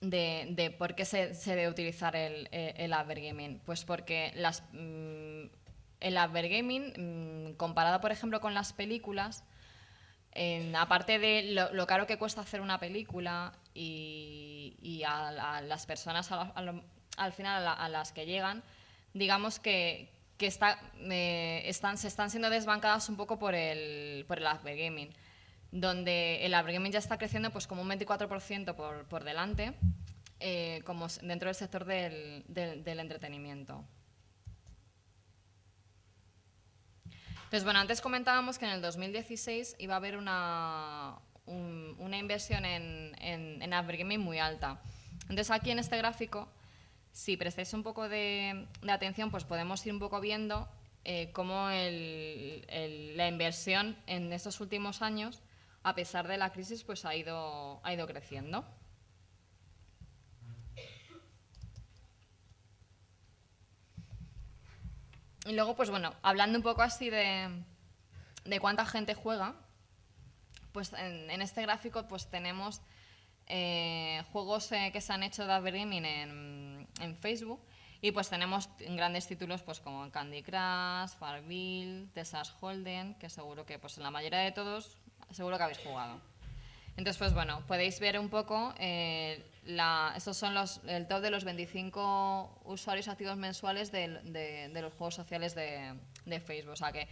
Speaker 2: de, por qué se, debe utilizar el, el Advergaming? Pues porque las, mm, el advergaming, mm, comparado por ejemplo con las películas, aparte de lo, caro que cuesta hacer una película y, a, las personas al final a, las que llegan, digamos que, eh, están, se están siendo desbancadas un poco por el, por el advergaming, donde el advergaming ya está creciendo pues como un 24% por, por delante, eh, como dentro del sector del, del entretenimiento. Entonces, bueno, antes comentábamos que en el 2016 iba a haber una, una inversión en, en, en muy alta. Entonces, aquí en este gráfico, si prestáis un poco de, atención, pues podemos ir un poco viendo eh, cómo la inversión en estos últimos años, a pesar de la crisis, pues ha ido, ha ido creciendo. Y luego, pues bueno, hablando un poco así de, cuánta gente juega, pues en, este gráfico pues tenemos eh, juegos eh, que se han hecho de advertising en, en, Facebook y pues tenemos grandes títulos pues como Candy Crush, Farmville, Texas Holden, que seguro que pues en la mayoría de todos seguro que habéis jugado. Entonces, pues bueno, podéis ver un poco, eh, estos son los, el top de los 25 usuarios activos mensuales de, los juegos sociales de, Facebook. O sea que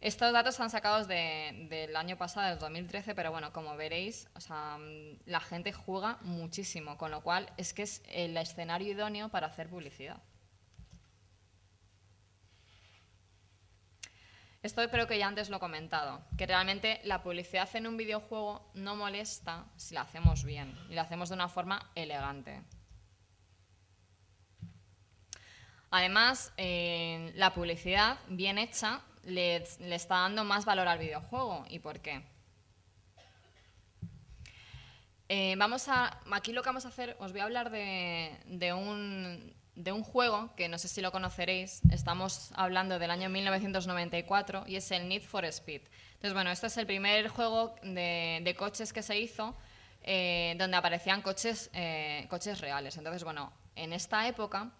Speaker 2: estos datos están sacados del año pasado, del 2013, pero bueno, como veréis, o sea, la gente juega muchísimo, con lo cual es que es el escenario idóneo para hacer publicidad. Esto creo que ya antes lo he comentado, que realmente la publicidad en un videojuego no molesta si la hacemos bien y la hacemos de una forma elegante. Además, la publicidad bien hecha le, está dando más valor al videojuego. ¿Y por qué? Eh, vamos a, aquí lo que vamos a hacer, os voy a hablar de un, de un juego que no sé si lo conoceréis, estamos hablando del año 1994 y es el Need for Speed. Entonces, bueno, este es el primer juego de, coches que se hizo eh, donde aparecían coches, eh, coches reales. Entonces, bueno, en esta época,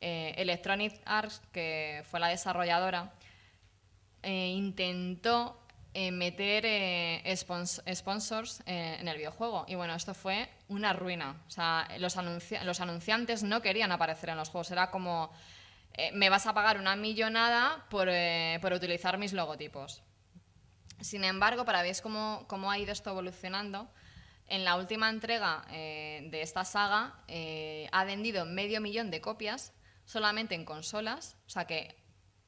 Speaker 2: eh, Electronic Arts, que fue la desarrolladora, intentó meter sponsors en el videojuego. Y bueno, esto fue una ruina. O sea, los, los anunciantes no querían aparecer en los juegos. Era como, eh, me vas a pagar una millonada por, por, utilizar mis logotipos. Sin embargo, para ver cómo, cómo ha ido esto evolucionando, en la última entrega de esta saga ha vendido medio millón de copias solamente en consolas. O sea que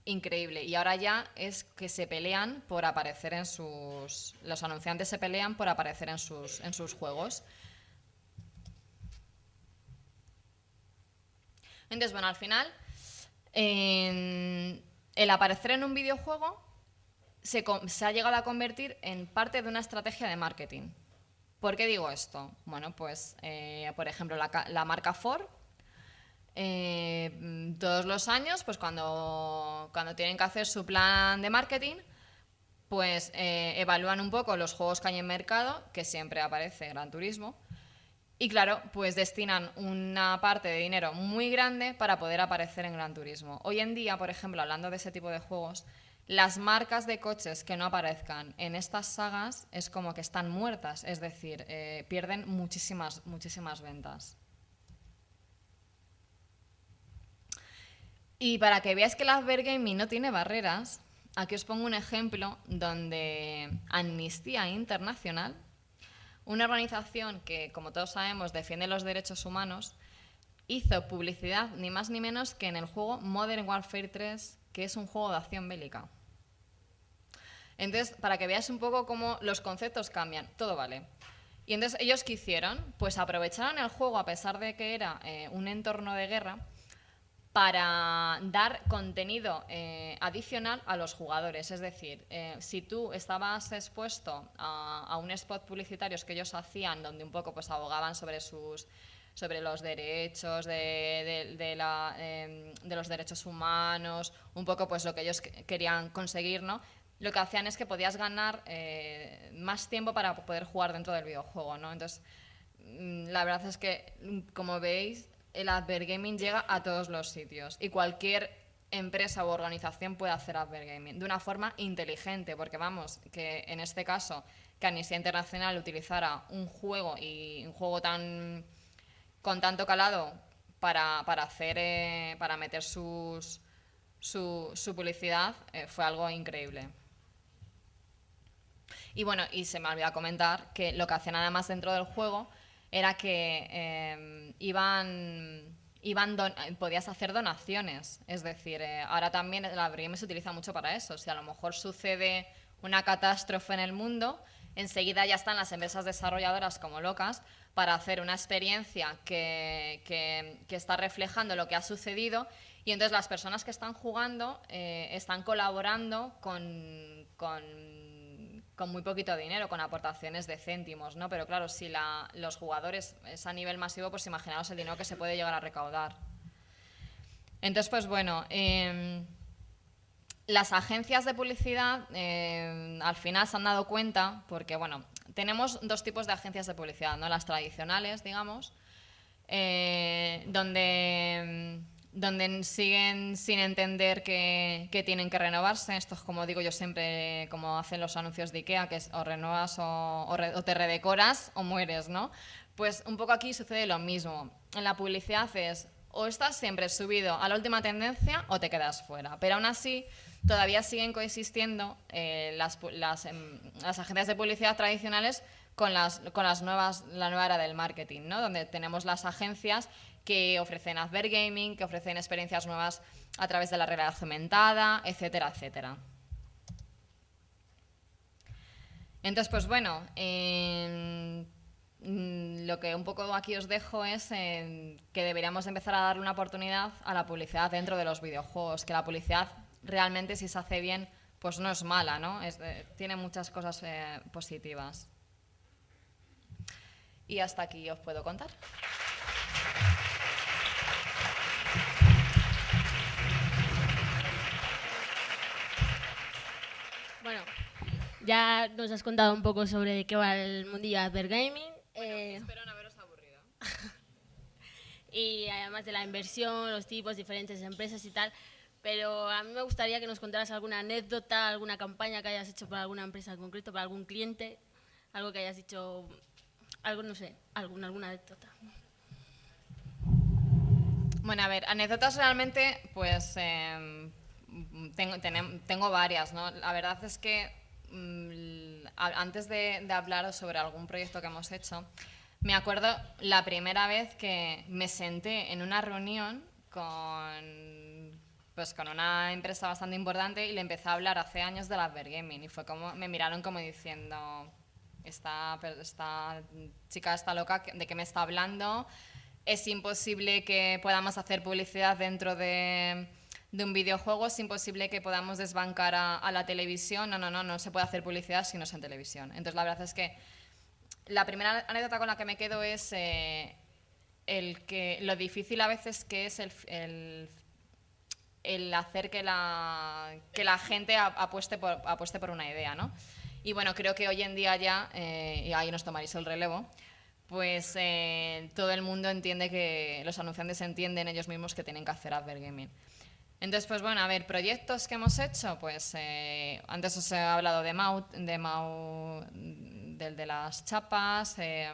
Speaker 2: increíble. Y ahora ya es que se pelean por aparecer en sus... Los anunciantes se pelean por aparecer en sus, en sus juegos. Entonces, bueno, al final, el aparecer en un videojuego se, ha llegado a convertir en parte de una estrategia de marketing. ¿Por qué digo esto? Bueno, pues, eh, por ejemplo, la, marca Ford eh, todos los años, pues cuando, cuando tienen que hacer su plan de marketing, pues eh, evalúan un poco los juegos que hay en mercado, que siempre aparece Gran Turismo, y claro, pues destinan una parte de dinero muy grande para poder aparecer en Gran Turismo. Hoy en día, por ejemplo, hablando de ese tipo de juegos, las marcas de coches que no aparezcan en estas sagas es como que están muertas, es decir, eh, pierden muchísimas, muchísimas ventas. Y para que veáis que el Advergaming no tiene barreras, aquí os pongo un ejemplo donde Amnistía Internacional, una organización que, como todos sabemos, defiende los derechos humanos, hizo publicidad ni más ni menos que en el juego Modern Warfare 3, que es un juego de acción bélica. Entonces, para que veáis un poco cómo los conceptos cambian, todo vale. Y entonces, ¿ellos qué hicieron? Pues aprovecharon el juego, a pesar de que era eh, un entorno de guerra, para dar contenido eh, adicional a los jugadores. Es decir, eh, si tú estabas expuesto a, un spot publicitarios que ellos hacían, donde un poco pues abogaban sobre sus sobre los derechos de, em, de, los derechos humanos, un poco pues lo que ellos querían conseguir, ¿no? Lo que hacían es que podías ganar eh, más tiempo para poder jugar dentro del videojuego, ¿no? Entonces, mm, la verdad es que, como veis, el advergaming llega a todos los sitios y cualquier empresa u organización puede hacer Advergaming de una forma inteligente, porque vamos, que en este caso que Amnistía Internacional utilizara un juego y un juego tan con tanto calado para, hacer eh, para meter sus, su, publicidad eh, fue algo increíble. Y bueno, y se me olvidó comentar que lo que hacían además dentro del juego era que eh, iban iban podías hacer donaciones. Es decir, eh, ahora también la BRIM se utiliza mucho para eso. Si a lo mejor sucede una catástrofe en el mundo, enseguida ya están las empresas desarrolladoras como locas para hacer una experiencia que, que, está reflejando lo que ha sucedido y entonces las personas que están jugando eh, están colaborando con, con con muy poquito dinero, con aportaciones de céntimos, ¿no? Pero claro, si los jugadores es a nivel masivo, pues imaginaos el dinero que se puede llegar a recaudar. Entonces, pues bueno, em, las agencias de publicidad em, al final se han dado cuenta, porque bueno, tenemos dos tipos de agencias de publicidad, ¿no? Las tradicionales, digamos, eh, donde em, donde siguen sin entender que, tienen que renovarse. Esto es como digo yo siempre, como hacen los anuncios de IKEA, que es o renuevas o, te redecoras o mueres, ¿no? Pues un poco aquí sucede lo mismo. En la publicidad es o estás siempre subido a la última tendencia o te quedas fuera. Pero aún así, todavía siguen coexistiendo eh, las, em, las, agencias de publicidad tradicionales con las, con las nuevas, la nueva era del marketing, ¿no? donde tenemos las agencias que ofrecen Advergaming, que ofrecen experiencias nuevas a través de la realidad aumentada, etcétera, etcétera. Entonces, pues bueno, mm, lo que un poco aquí os dejo es que deberíamos empezar a darle una oportunidad a la publicidad dentro de los videojuegos, que la publicidad realmente si se hace bien, pues no es mala, ¿no? Tiene muchas cosas eh, positivas. Y hasta aquí os puedo contar.
Speaker 1: Bueno, ya nos has contado un poco sobre de qué va el mundillo de Advergaming.
Speaker 2: Eh, espero no haberos aburrido.
Speaker 1: y además de la inversión, los tipos, diferentes empresas y tal. Pero a mí me gustaría que nos contaras alguna anécdota, alguna campaña que hayas hecho para alguna empresa en concreto, para algún cliente, algo que hayas dicho, algo, no sé, alguna, alguna anécdota.
Speaker 2: Bueno, a ver, anécdotas realmente, pues em, tengo, varias, ¿no? La verdad es que mm, antes de, de hablaros sobre algún proyecto que hemos hecho, me acuerdo la primera vez que me senté en una reunión con, pues con una empresa bastante importante y le empecé a hablar hace años de la Gaming y fue como, me miraron como diciendo, esta, esta chica está loca, ¿de qué me está hablando? es imposible que podamos hacer publicidad dentro de, un videojuego, es imposible que podamos desbancar a, la televisión. No, no, no, no se puede hacer publicidad si no es en televisión. Entonces, la verdad es que la primera anécdota con la que me quedo es eh, el que lo difícil a veces que es el, el, hacer que la, que la gente apueste por, apueste por una idea, ¿no? Y bueno, creo que hoy en día ya, eh, y ahí nos tomaréis el relevo, pues eh, todo el mundo entiende que los anunciantes entienden ellos mismos que tienen que hacer advergaming. Entonces, pues bueno, a ver, proyectos que hemos hecho, pues eh, antes os he hablado de Mau, de Mau, del de las chapas, eh,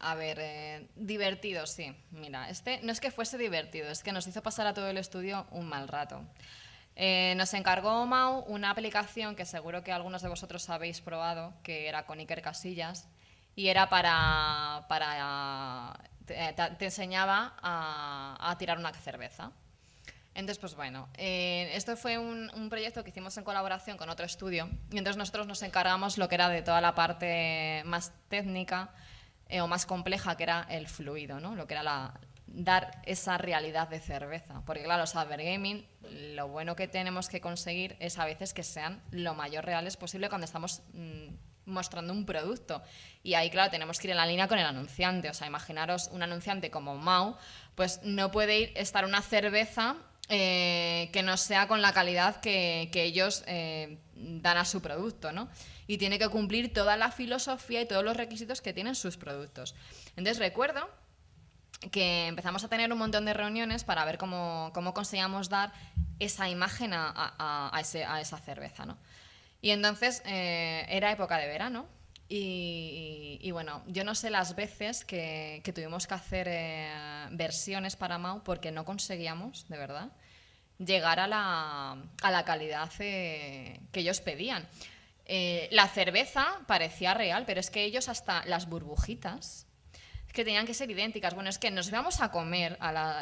Speaker 2: a ver, divertido, sí. Mira, este no es que fuese divertido, es que nos hizo pasar a todo el estudio un mal rato. nos encargó Mau una aplicación que seguro que algunos de vosotros habéis probado, que era con Iker Casillas, y era para, para te, enseñaba a, tirar una cerveza. Entonces, pues bueno, eh, esto fue un, proyecto que hicimos en colaboración con otro estudio y entonces nosotros nos encargamos lo que era de toda la parte más técnica eh, o más compleja, que era el fluido, ¿no? lo que era la, dar esa realidad de cerveza. Porque claro, Saber Gaming, lo bueno que tenemos que conseguir es a veces que sean lo mayor reales posible cuando estamos... Mm, mostrando un producto. Y ahí, claro, tenemos que ir en la línea con el anunciante. O sea, imaginaros un anunciante como Mau, pues no puede ir estar una cerveza eh, que no sea con la calidad que, ellos eh, dan a su producto, ¿no? Y tiene que cumplir toda la filosofía y todos los requisitos que tienen sus productos. Entonces recuerdo que empezamos a tener un montón de reuniones para ver cómo, cómo conseguíamos dar esa imagen a, a, esa cerveza. ¿no? Y entonces eh, era época de verano. Y, bueno, yo no sé las veces que, tuvimos que hacer eh, versiones para Mau porque no conseguíamos, de verdad, llegar a la, a la calidad eh, que ellos pedían. la cerveza parecía real, pero es que ellos hasta las burbujitas que tenían que ser idénticas. Bueno, es que nos íbamos a comer,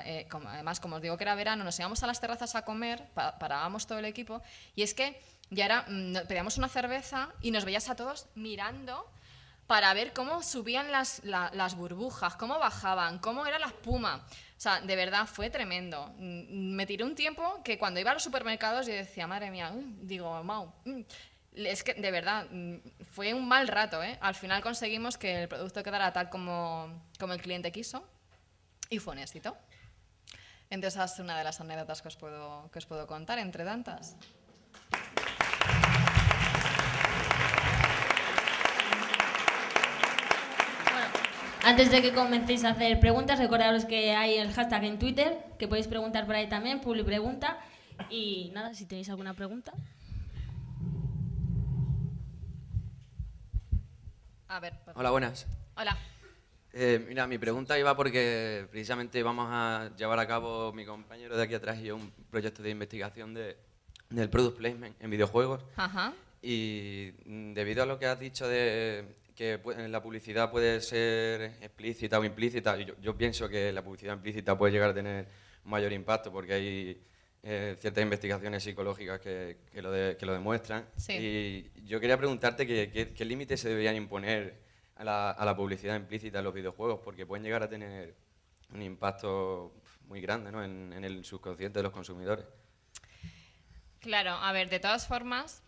Speaker 2: eh, además como os digo que era verano, nos íbamos a las terrazas a comer, parábamos todo el equipo, y es que ya era, mm, pedíamos una cerveza y nos veías a todos mirando para ver cómo subían las, las burbujas, cómo bajaban, cómo era la espuma. O sea, de verdad fue tremendo. Mm, me tiré un tiempo que cuando iba a los supermercados yo decía, madre mía, digo, Mau, mm, es que de verdad mm, fue un mal rato. ¿eh? Al final conseguimos que el producto quedara tal como, como el cliente quiso y fue un éxito. Entonces, esa es una de las anécdotas que os puedo, que os puedo contar, entre tantas.
Speaker 1: Antes de que comencéis a hacer preguntas, recordaros que hay el hashtag en Twitter, que podéis preguntar por ahí también, Publi Pregunta. Y nada, si tenéis alguna pregunta.
Speaker 3: Hola, buenas.
Speaker 2: Hola.
Speaker 3: Eh, mira, mi pregunta iba porque precisamente vamos a llevar a cabo mi compañero de aquí atrás y yo un proyecto de investigación de, del product placement en videojuegos.
Speaker 2: Ajá.
Speaker 3: Y debido a lo que has dicho de que la publicidad puede ser explícita o implícita, yo, yo pienso que la publicidad implícita puede llegar a tener mayor impacto porque hay eh, ciertas investigaciones psicológicas que, que, lo, que lo, demuestran. Y yo quería preguntarte qué límites se deberían imponer a la, a la, publicidad implícita en los videojuegos, porque pueden llegar a tener un impacto muy grande ¿no? en, en el subconsciente de los consumidores.
Speaker 2: Claro, a ver, de todas formas,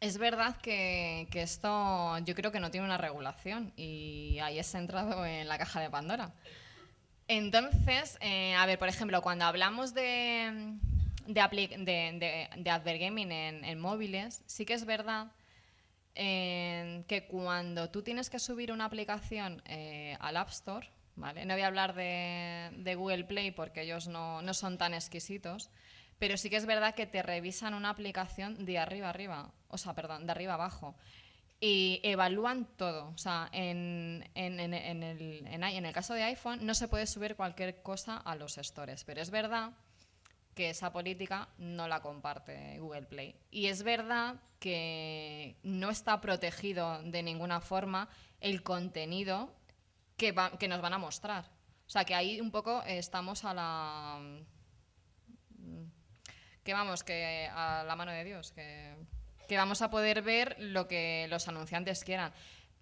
Speaker 2: es verdad que, esto yo creo que no tiene una regulación y ahí es centrado en la caja de Pandora. Entonces, eh, a ver, por ejemplo, cuando hablamos de, de, de, advergaming en, móviles, sí que es verdad eh, que cuando tú tienes que subir una aplicación eh, al App Store, ¿vale? no voy a hablar de, Google Play porque ellos no, no, son tan exquisitos, pero sí que es verdad que te revisan una aplicación de arriba arriba, o sea, perdón, de arriba abajo y evalúan todo. O sea, en, en, en, el, en, el, caso de iPhone no se puede subir cualquier cosa a los stores, pero es verdad que esa política no la comparte Google Play. Y es verdad que no está protegido de ninguna forma el contenido que, que nos van a mostrar. O sea, que ahí un poco estamos a la... que vamos, que a la mano de Dios, que vamos a poder ver lo que los anunciantes quieran.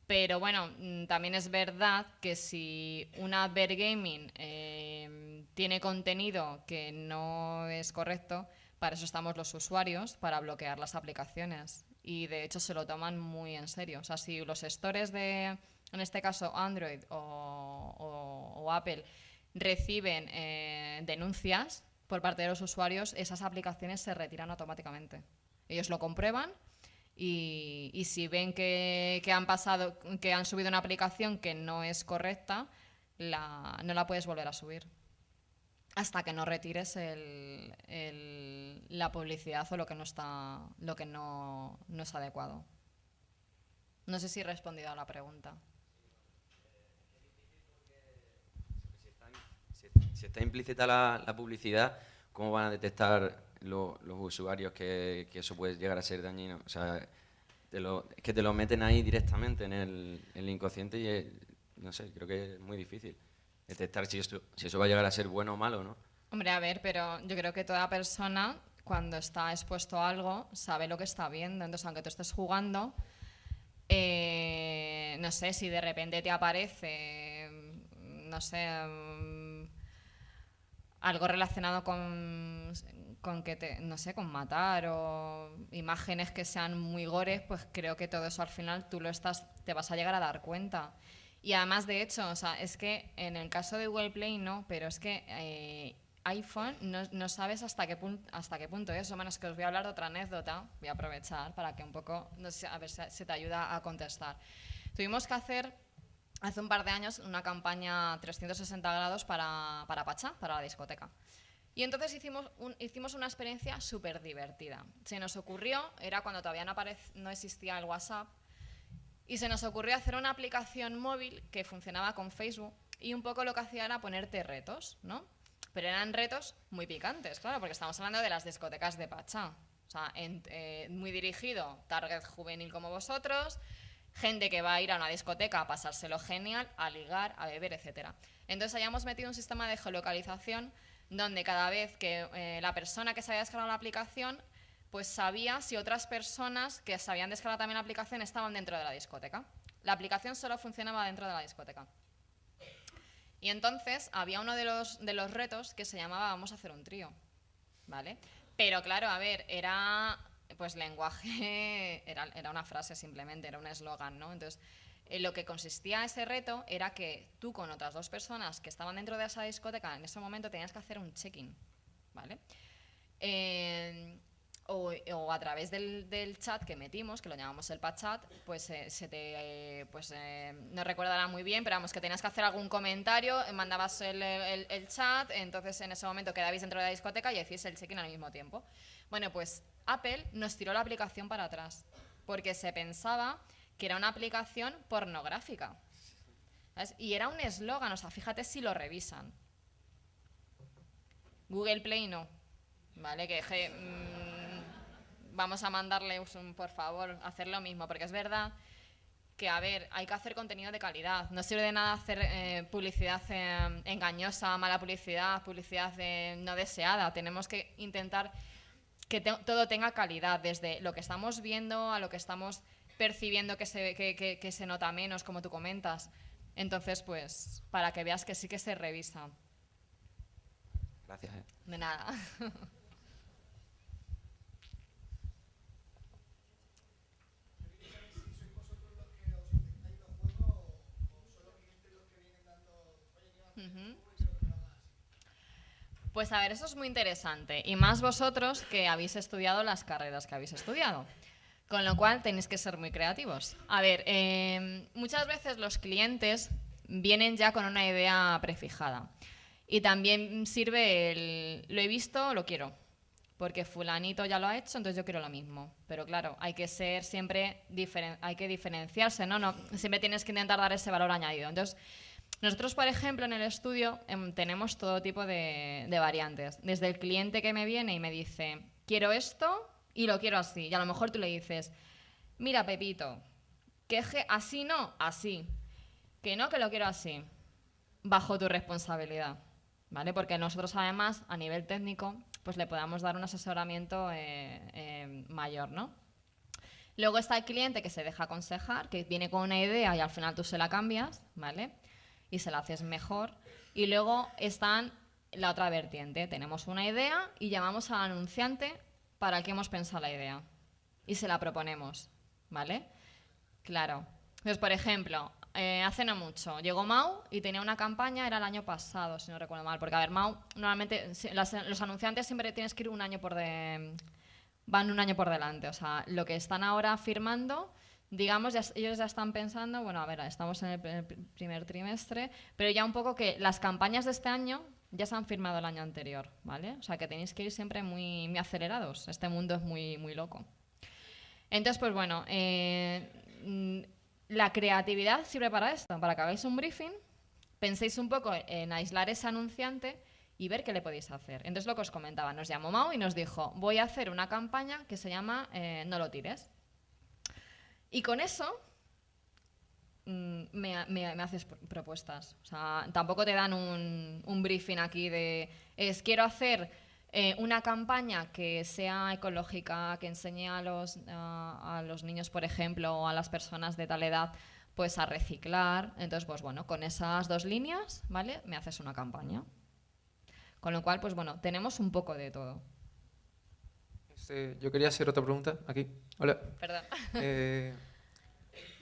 Speaker 2: Pero bueno, mm, también es verdad que si una Advergaming eh, tiene contenido que no es correcto, para eso estamos los usuarios, para bloquear las aplicaciones. Y de hecho se lo toman muy en serio. O sea, si los stores de, en este caso Android o, Apple, reciben eh, denuncias por parte de los usuarios, esas aplicaciones se retiran automáticamente. Ellos lo comprueban y, si ven que, han pasado, que han subido una aplicación que no es correcta, la, no la puedes volver a subir hasta que no retires la publicidad o lo que no está, lo que no, es adecuado. No sé si he respondido a la pregunta.
Speaker 3: Si está, implícita la, la publicidad, ¿cómo van a detectar los usuarios que, eso puede llegar a ser dañino. O sea, es que te lo meten ahí directamente en el, inconsciente y no sé, creo que es muy difícil detectar si, esto, si eso va a llegar a ser bueno o malo, ¿no?
Speaker 2: Hombre, a ver, pero yo creo que toda persona cuando está expuesto a algo sabe lo que está viendo. Entonces, aunque tú estés jugando, eh, no sé, si de repente te aparece, no sé, algo relacionado con con que te, no sé, con matar o imágenes que sean muy gores, pues creo que todo eso al final tú lo estás, te vas a llegar a dar cuenta. Y además, de hecho, o sea, es que en el caso de Google Play no, pero es que eh, iPhone no, no, sabes hasta qué, punto, hasta qué punto es. O menos que os voy a hablar de otra anécdota, voy a aprovechar para que un poco, no sé, a ver si te ayuda a contestar. Tuvimos que hacer hace un par de años una campaña 360 grados para, para Pachá, para la discoteca. Y entonces hicimos, hicimos una experiencia súper divertida. Se nos ocurrió, era cuando todavía no, no existía el WhatsApp, y se nos ocurrió hacer una aplicación móvil que funcionaba con Facebook y un poco lo que hacía era ponerte retos, ¿no? Pero eran retos muy picantes, claro, porque estamos hablando de las discotecas de Pachá. O sea, eh, muy dirigido, target juvenil como vosotros, gente que va a ir a una discoteca a pasárselo genial, a ligar, a beber, etc. Entonces hayamos metido un sistema de geolocalización donde cada vez que eh, la persona que se había descargado la aplicación pues sabía si otras personas que se habían descargado también la aplicación estaban dentro de la discoteca. La aplicación solo funcionaba dentro de la discoteca. Y entonces había uno de los, de los retos que se llamaba vamos a hacer un trío, ¿vale? Pero claro, a ver, era pues lenguaje, era, era una frase simplemente, era un eslogan, ¿no? Entonces, en lo que consistía ese reto era que tú con otras dos personas que estaban dentro de esa discoteca en ese momento tenías que hacer un check-in, ¿vale? Eh, o, a través del, chat que metimos, que lo llamamos el chat, pues eh, se te, eh, pues no recordará muy bien, pero vamos, que tenías que hacer algún comentario, mandabas el, chat, entonces en ese momento quedabais dentro de la discoteca y hacíais el check-in al mismo tiempo. Bueno, pues Apple nos tiró la aplicación para atrás, porque se pensaba que era una aplicación pornográfica. Y era un eslogan, o sea, fíjate si lo revisan. Google Play no, ¿vale? Que mm, vamos a mandarle, un, por favor, hacer lo mismo, porque es verdad que, a ver, hay que hacer contenido de calidad. No sirve de nada hacer eh, publicidad eh, engañosa, mala publicidad, publicidad no deseada. Tenemos que intentar que todo tenga calidad, desde lo que estamos viendo a lo que estamos percibiendo que se, que, se nota menos, como tú comentas. Entonces, pues, para que veas que sí que se revisa.
Speaker 3: Gracias. Eh.
Speaker 2: De nada. Pues a ver, eso es muy interesante. Y más vosotros que habéis estudiado las carreras que habéis estudiado. Con lo cual tenéis que ser muy creativos. A ver, em, muchas veces los clientes vienen ya con una idea prefijada. Y también sirve el, lo he visto, lo quiero. Porque fulanito ya lo ha hecho, entonces yo quiero lo mismo. Pero claro, hay que ser siempre, hay que diferenciarse, ¿no? ¿no? Siempre tienes que intentar dar ese valor añadido. Entonces, nosotros, por ejemplo, en el estudio em, tenemos todo tipo de, variantes. Desde el cliente que me viene y me dice, quiero esto, y lo quiero así. Y a lo mejor tú le dices, mira Pepito, que así no, así. Que no, que lo quiero así. Bajo tu responsabilidad. ¿Vale? Porque nosotros además, a nivel técnico, pues le podamos dar un asesoramiento eh, eh, mayor, ¿no? Luego está el cliente que se deja aconsejar, que viene con una idea y al final tú se la cambias, ¿vale? Y se la haces mejor. Y luego están la otra vertiente. Tenemos una idea y llamamos al anunciante para qué hemos pensado la idea y se la proponemos, ¿vale? Claro. Entonces, por ejemplo, eh, hace no mucho llegó Mau y tenía una campaña, era el año pasado, si no recuerdo mal, porque a ver, Mau, normalmente los anunciantes siempre tienes que ir un año por van un año por delante, o sea, lo que están ahora firmando, digamos, ellos ya están pensando, bueno, a ver, estamos en el primer trimestre, pero ya un poco que las campañas de este año ya se han firmado el año anterior, ¿vale? O sea que tenéis que ir siempre muy, acelerados. Este mundo es muy, muy loco. Entonces, pues bueno, eh, mm, la creatividad sirve para esto, para que hagáis un briefing, penséis un poco en aislar ese anunciante y ver qué le podéis hacer. Entonces, lo que os comentaba, nos llamó Mau y nos dijo, voy a hacer una campaña que se llama eh, No lo tires. Y con eso Mm, me, me, haces propuestas. O sea, tampoco te dan un, un briefing aquí de, es quiero hacer eh, una campaña que sea ecológica, que enseñe a los, a, los niños, por ejemplo, o a las personas de tal edad, pues a reciclar. Entonces, pues bueno, con esas dos líneas, ¿vale? Me haces una campaña. Con lo cual, pues bueno, tenemos un poco de todo.
Speaker 4: Yo quería hacer otra pregunta aquí. Hola.
Speaker 2: Perdón.
Speaker 4: Eh,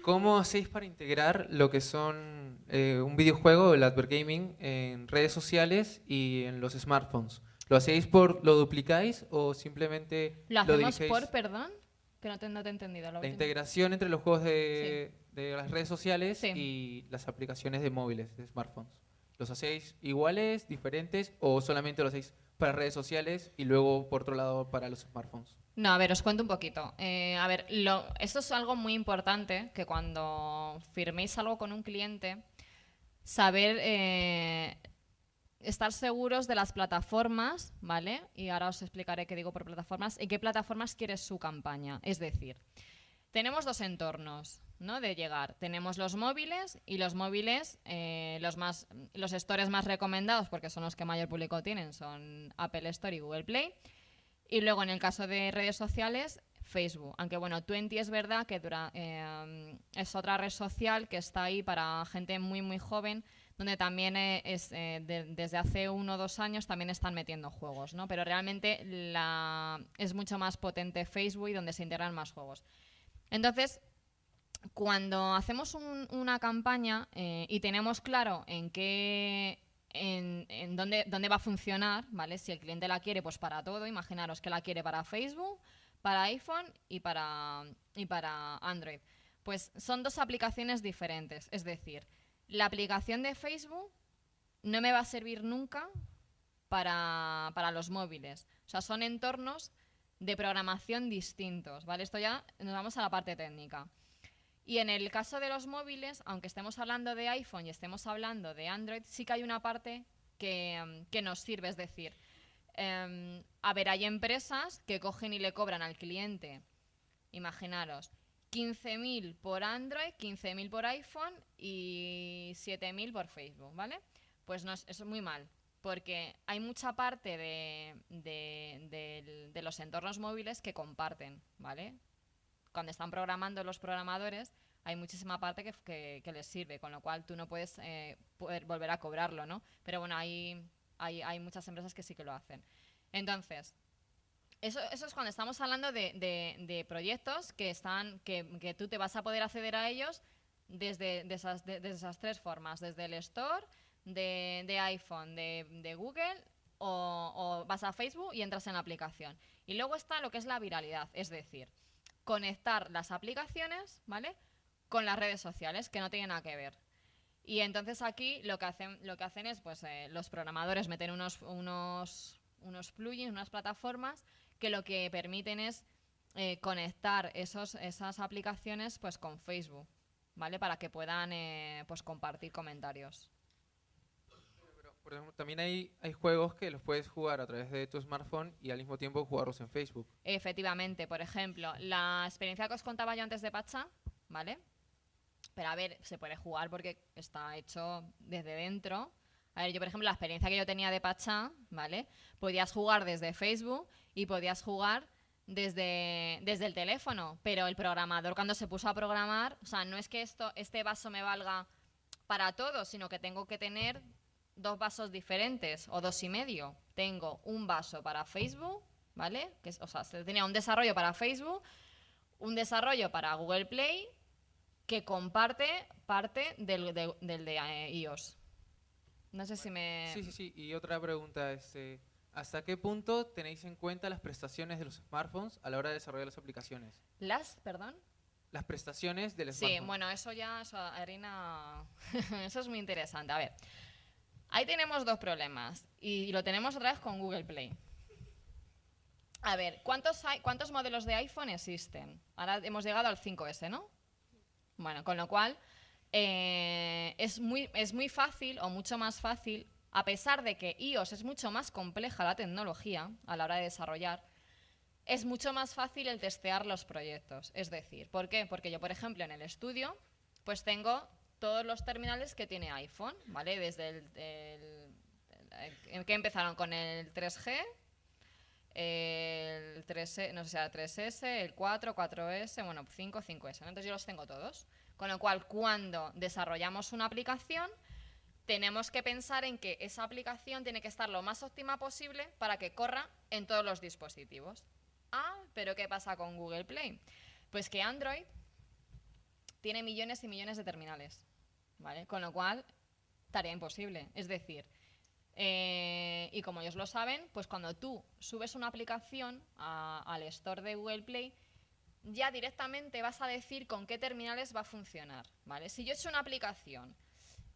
Speaker 4: ¿Cómo hacéis para integrar lo que son eh, un videojuego, el Advergaming, en redes sociales y en los smartphones? ¿Lo hacéis por, lo duplicáis o simplemente
Speaker 2: lo hacemos por, perdón? Que no te, no te he entendido.
Speaker 4: La integración entre los juegos de, de las redes sociales
Speaker 2: Sí.
Speaker 4: y las aplicaciones de móviles, de smartphones. ¿Los hacéis iguales, diferentes o solamente los hacéis para redes sociales y luego por otro lado para los smartphones?
Speaker 2: No, a ver, os cuento un poquito. Eh, a ver, lo- esto es algo muy importante, que cuando firméis algo con un cliente, saber eh, estar seguros de las plataformas, ¿vale? Y ahora os explicaré qué digo por plataformas, y qué plataformas quiere su campaña. Es decir, tenemos dos entornos, ¿no? De llegar. Tenemos los móviles y los móviles, eh, los más, los stores más recomendados, porque son los que mayor público tienen, son Apple Store y Google Play. Y luego en el caso de redes sociales, Facebook. Aunque bueno, Twenty es verdad que eh, es otra red social que está ahí para gente muy muy joven, donde también eh, es, de- desde hace uno o dos años también están metiendo juegos, ¿no? Pero realmente la, es mucho más potente Facebook y donde se integran más juegos. Entonces, cuando hacemos un- una campaña eh, y tenemos claro en qué en, en dónde, dónde va a funcionar, ¿vale? Si el cliente la quiere, pues para todo, imaginaros que la quiere para Facebook, para iPhone y para, y para Android. Pues son dos aplicaciones diferentes. Es decir, la aplicación de Facebook no me va a servir nunca para, para los móviles. O sea, son entornos de programación distintos, ¿vale? Esto ya nos vamos a la parte técnica. Y en el caso de los móviles, aunque estemos hablando de iPhone y estemos hablando de Android, sí que hay una parte que, que nos sirve. Es decir, em, a ver, hay empresas que cogen y le cobran al cliente, imaginaros, 15.000 por Android, 15.000 por iPhone y 7.000 por Facebook, ¿vale? Pues no es, eso es muy mal, porque hay mucha parte de, de los entornos móviles que comparten, ¿vale? Cuando están programando los programadores, hay muchísima parte que, les sirve, con lo cual tú no puedes eh, volver a cobrarlo, ¿no? Pero bueno, hay, muchas empresas que sí que lo hacen. Entonces, eso, eso es cuando estamos hablando de, proyectos que, están, que, que tú te vas a poder acceder a ellos desde de esas, tres formas, desde el Store, de, iPhone, de, de Google o vas a Facebook y entras en la aplicación. Y luego está lo que es la viralidad, es decir, conectar las aplicaciones, ¿vale? Con las redes sociales, que no tienen nada que ver. Y entonces aquí lo que hacen, lo que hacen es, pues, eh, los programadores meten unos, unos, unos plugins, unas plataformas que lo que permiten es eh, conectar esos, esas aplicaciones, pues, con Facebook, ¿vale? Para que puedan, eh, pues, compartir comentarios.
Speaker 4: También hay, hay juegos que los puedes jugar a través de tu smartphone y al mismo tiempo jugarlos en Facebook.
Speaker 2: Efectivamente, por ejemplo, la experiencia que os contaba yo antes de Pacha, ¿vale? Pero a ver, se puede jugar porque está hecho desde dentro. A ver, yo por ejemplo, la experiencia que yo tenía de Pacha, ¿vale? Podías jugar desde Facebook y podías jugar desde, desde el teléfono, pero el programador cuando se puso a programar, o sea, no es que esto, este vaso me valga para todo, sino que tengo que tener dos vasos diferentes o dos y medio. Tengo un vaso para Facebook, ¿vale? Que es- o sea, se tenía un desarrollo para Facebook, un desarrollo para Google Play que comparte parte del de, del de eh, iOS. No sé si me...
Speaker 4: Sí, sí, sí. Y otra pregunta es, eh, ¿hasta qué punto tenéis en cuenta las prestaciones de los smartphones a la hora de desarrollar las aplicaciones?
Speaker 2: ¿Las? Perdón.
Speaker 4: Las prestaciones del
Speaker 2: Sí,
Speaker 4: smartphone.
Speaker 2: bueno, eso ya, eso, eso es muy interesante. A ver, ahí tenemos dos problemas y lo tenemos otra vez con Google Play. A ver, ¿cuántos, ¿cuántos modelos de iPhone existen? Ahora hemos llegado al 5S, ¿no? Bueno, con lo cual eh, es, muy, es muy fácil o mucho más fácil, a pesar de que iOS es mucho más compleja la tecnología a la hora de desarrollar, es mucho más fácil el testear los proyectos. Es decir, ¿por qué? Porque yo, por ejemplo, en el estudio, pues tengo todos los terminales que tiene iPhone, ¿vale? Desde el, el- que empezaron con el 3G, el 3, no sé si era 3S, el 4, 4S, bueno, 5, 5S. ¿no? Entonces yo los tengo todos. Con lo cual, cuando desarrollamos una aplicación, tenemos que pensar en que esa aplicación tiene que estar lo más óptima posible para que corra en todos los dispositivos. Ah, pero ¿qué pasa con Google Play? Pues que Android tiene millones y millones de terminales, ¿vale? Con lo cual, tarea imposible. Es decir, eh, y como ellos lo saben, pues cuando tú subes una aplicación a- al store de Google Play, ya directamente vas a decir con qué terminales va a funcionar, ¿vale? Si yo he hecho una aplicación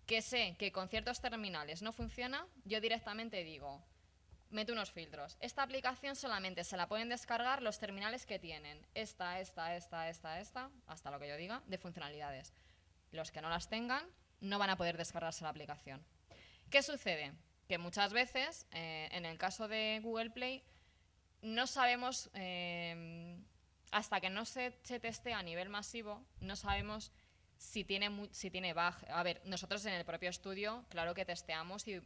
Speaker 2: que sé que con ciertos terminales no funciona, yo directamente digo, meto unos filtros. Esta aplicación solamente se la pueden descargar los terminales que tienen esta, esta, esta, esta, esta, hasta lo que yo diga, de funcionalidades. Los que no las tengan no van a poder descargarse la aplicación. ¿Qué sucede? Que muchas veces, eh, en el caso de Google Play, no sabemos, eh, hasta que no se, testea a nivel masivo, no sabemos si tiene, si tiene bug. A ver, nosotros en el propio estudio, claro que testeamos y,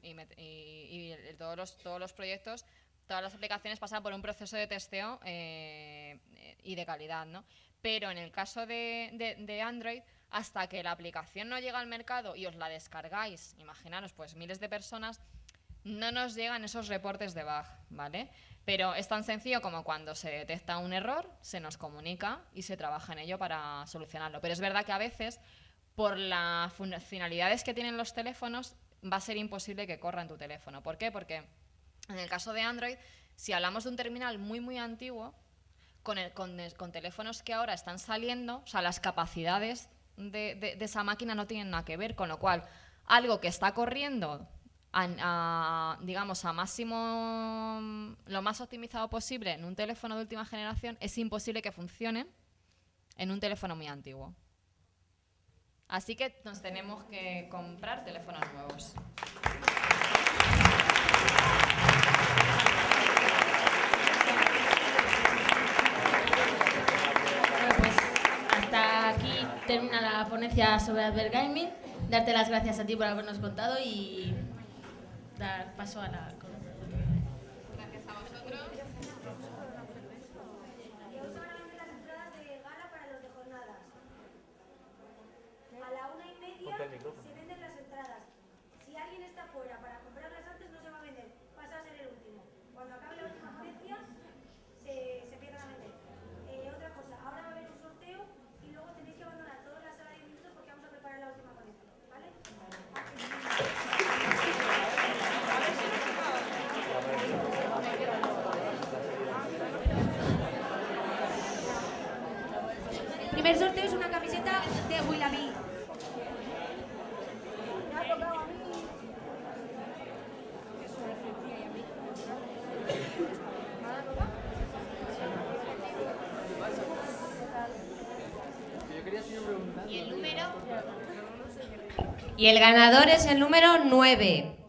Speaker 2: todos, los, todos los proyectos, todas las aplicaciones pasan por un proceso de testeo eh, y de calidad, ¿no? Pero en el caso de, de, Android, hasta que la aplicación no llega al mercado y os la descargáis, imaginaros, pues miles de personas, no nos llegan esos reportes de bug, ¿vale? Pero es tan sencillo como cuando se detecta un error, se nos comunica y se trabaja en ello para solucionarlo. Pero es verdad que a veces, por las funcionalidades que tienen los teléfonos, va a ser imposible que corra en tu teléfono. ¿Por qué? Porque en el caso de Android, si hablamos de un terminal muy, muy antiguo, con, con, teléfonos que ahora están saliendo, o sea, las capacidades de, esa máquina no tienen nada que ver, con lo cual, algo que está corriendo a, digamos, a máximo, lo más optimizado posible en un teléfono de última generación, es imposible que funcione en un teléfono muy antiguo. Así que nos tenemos que comprar teléfonos nuevos.
Speaker 1: Termina la ponencia sobre Advergaming. Darte las gracias a ti por habernos contado y dar paso a la
Speaker 2: Gracias a vosotros.
Speaker 5: Y os van a vender las entradas de gala para los de jornadas. A la una y media se venden las entradas. Si alguien está fuera para comprarlas antes, no se va a vender. Pasa a ser el último. Cuando acabe la última ponencia, se, se empiezan a vender. Eh, otra cosa, ahora va a haber un sorteo y luego tenéis que abandonar toda la sala de minutos porque vamos a preparar la última ponencia. ¿Vale? primer sorteo es una camiseta de Willamí.
Speaker 6: Y el ganador es el número 9.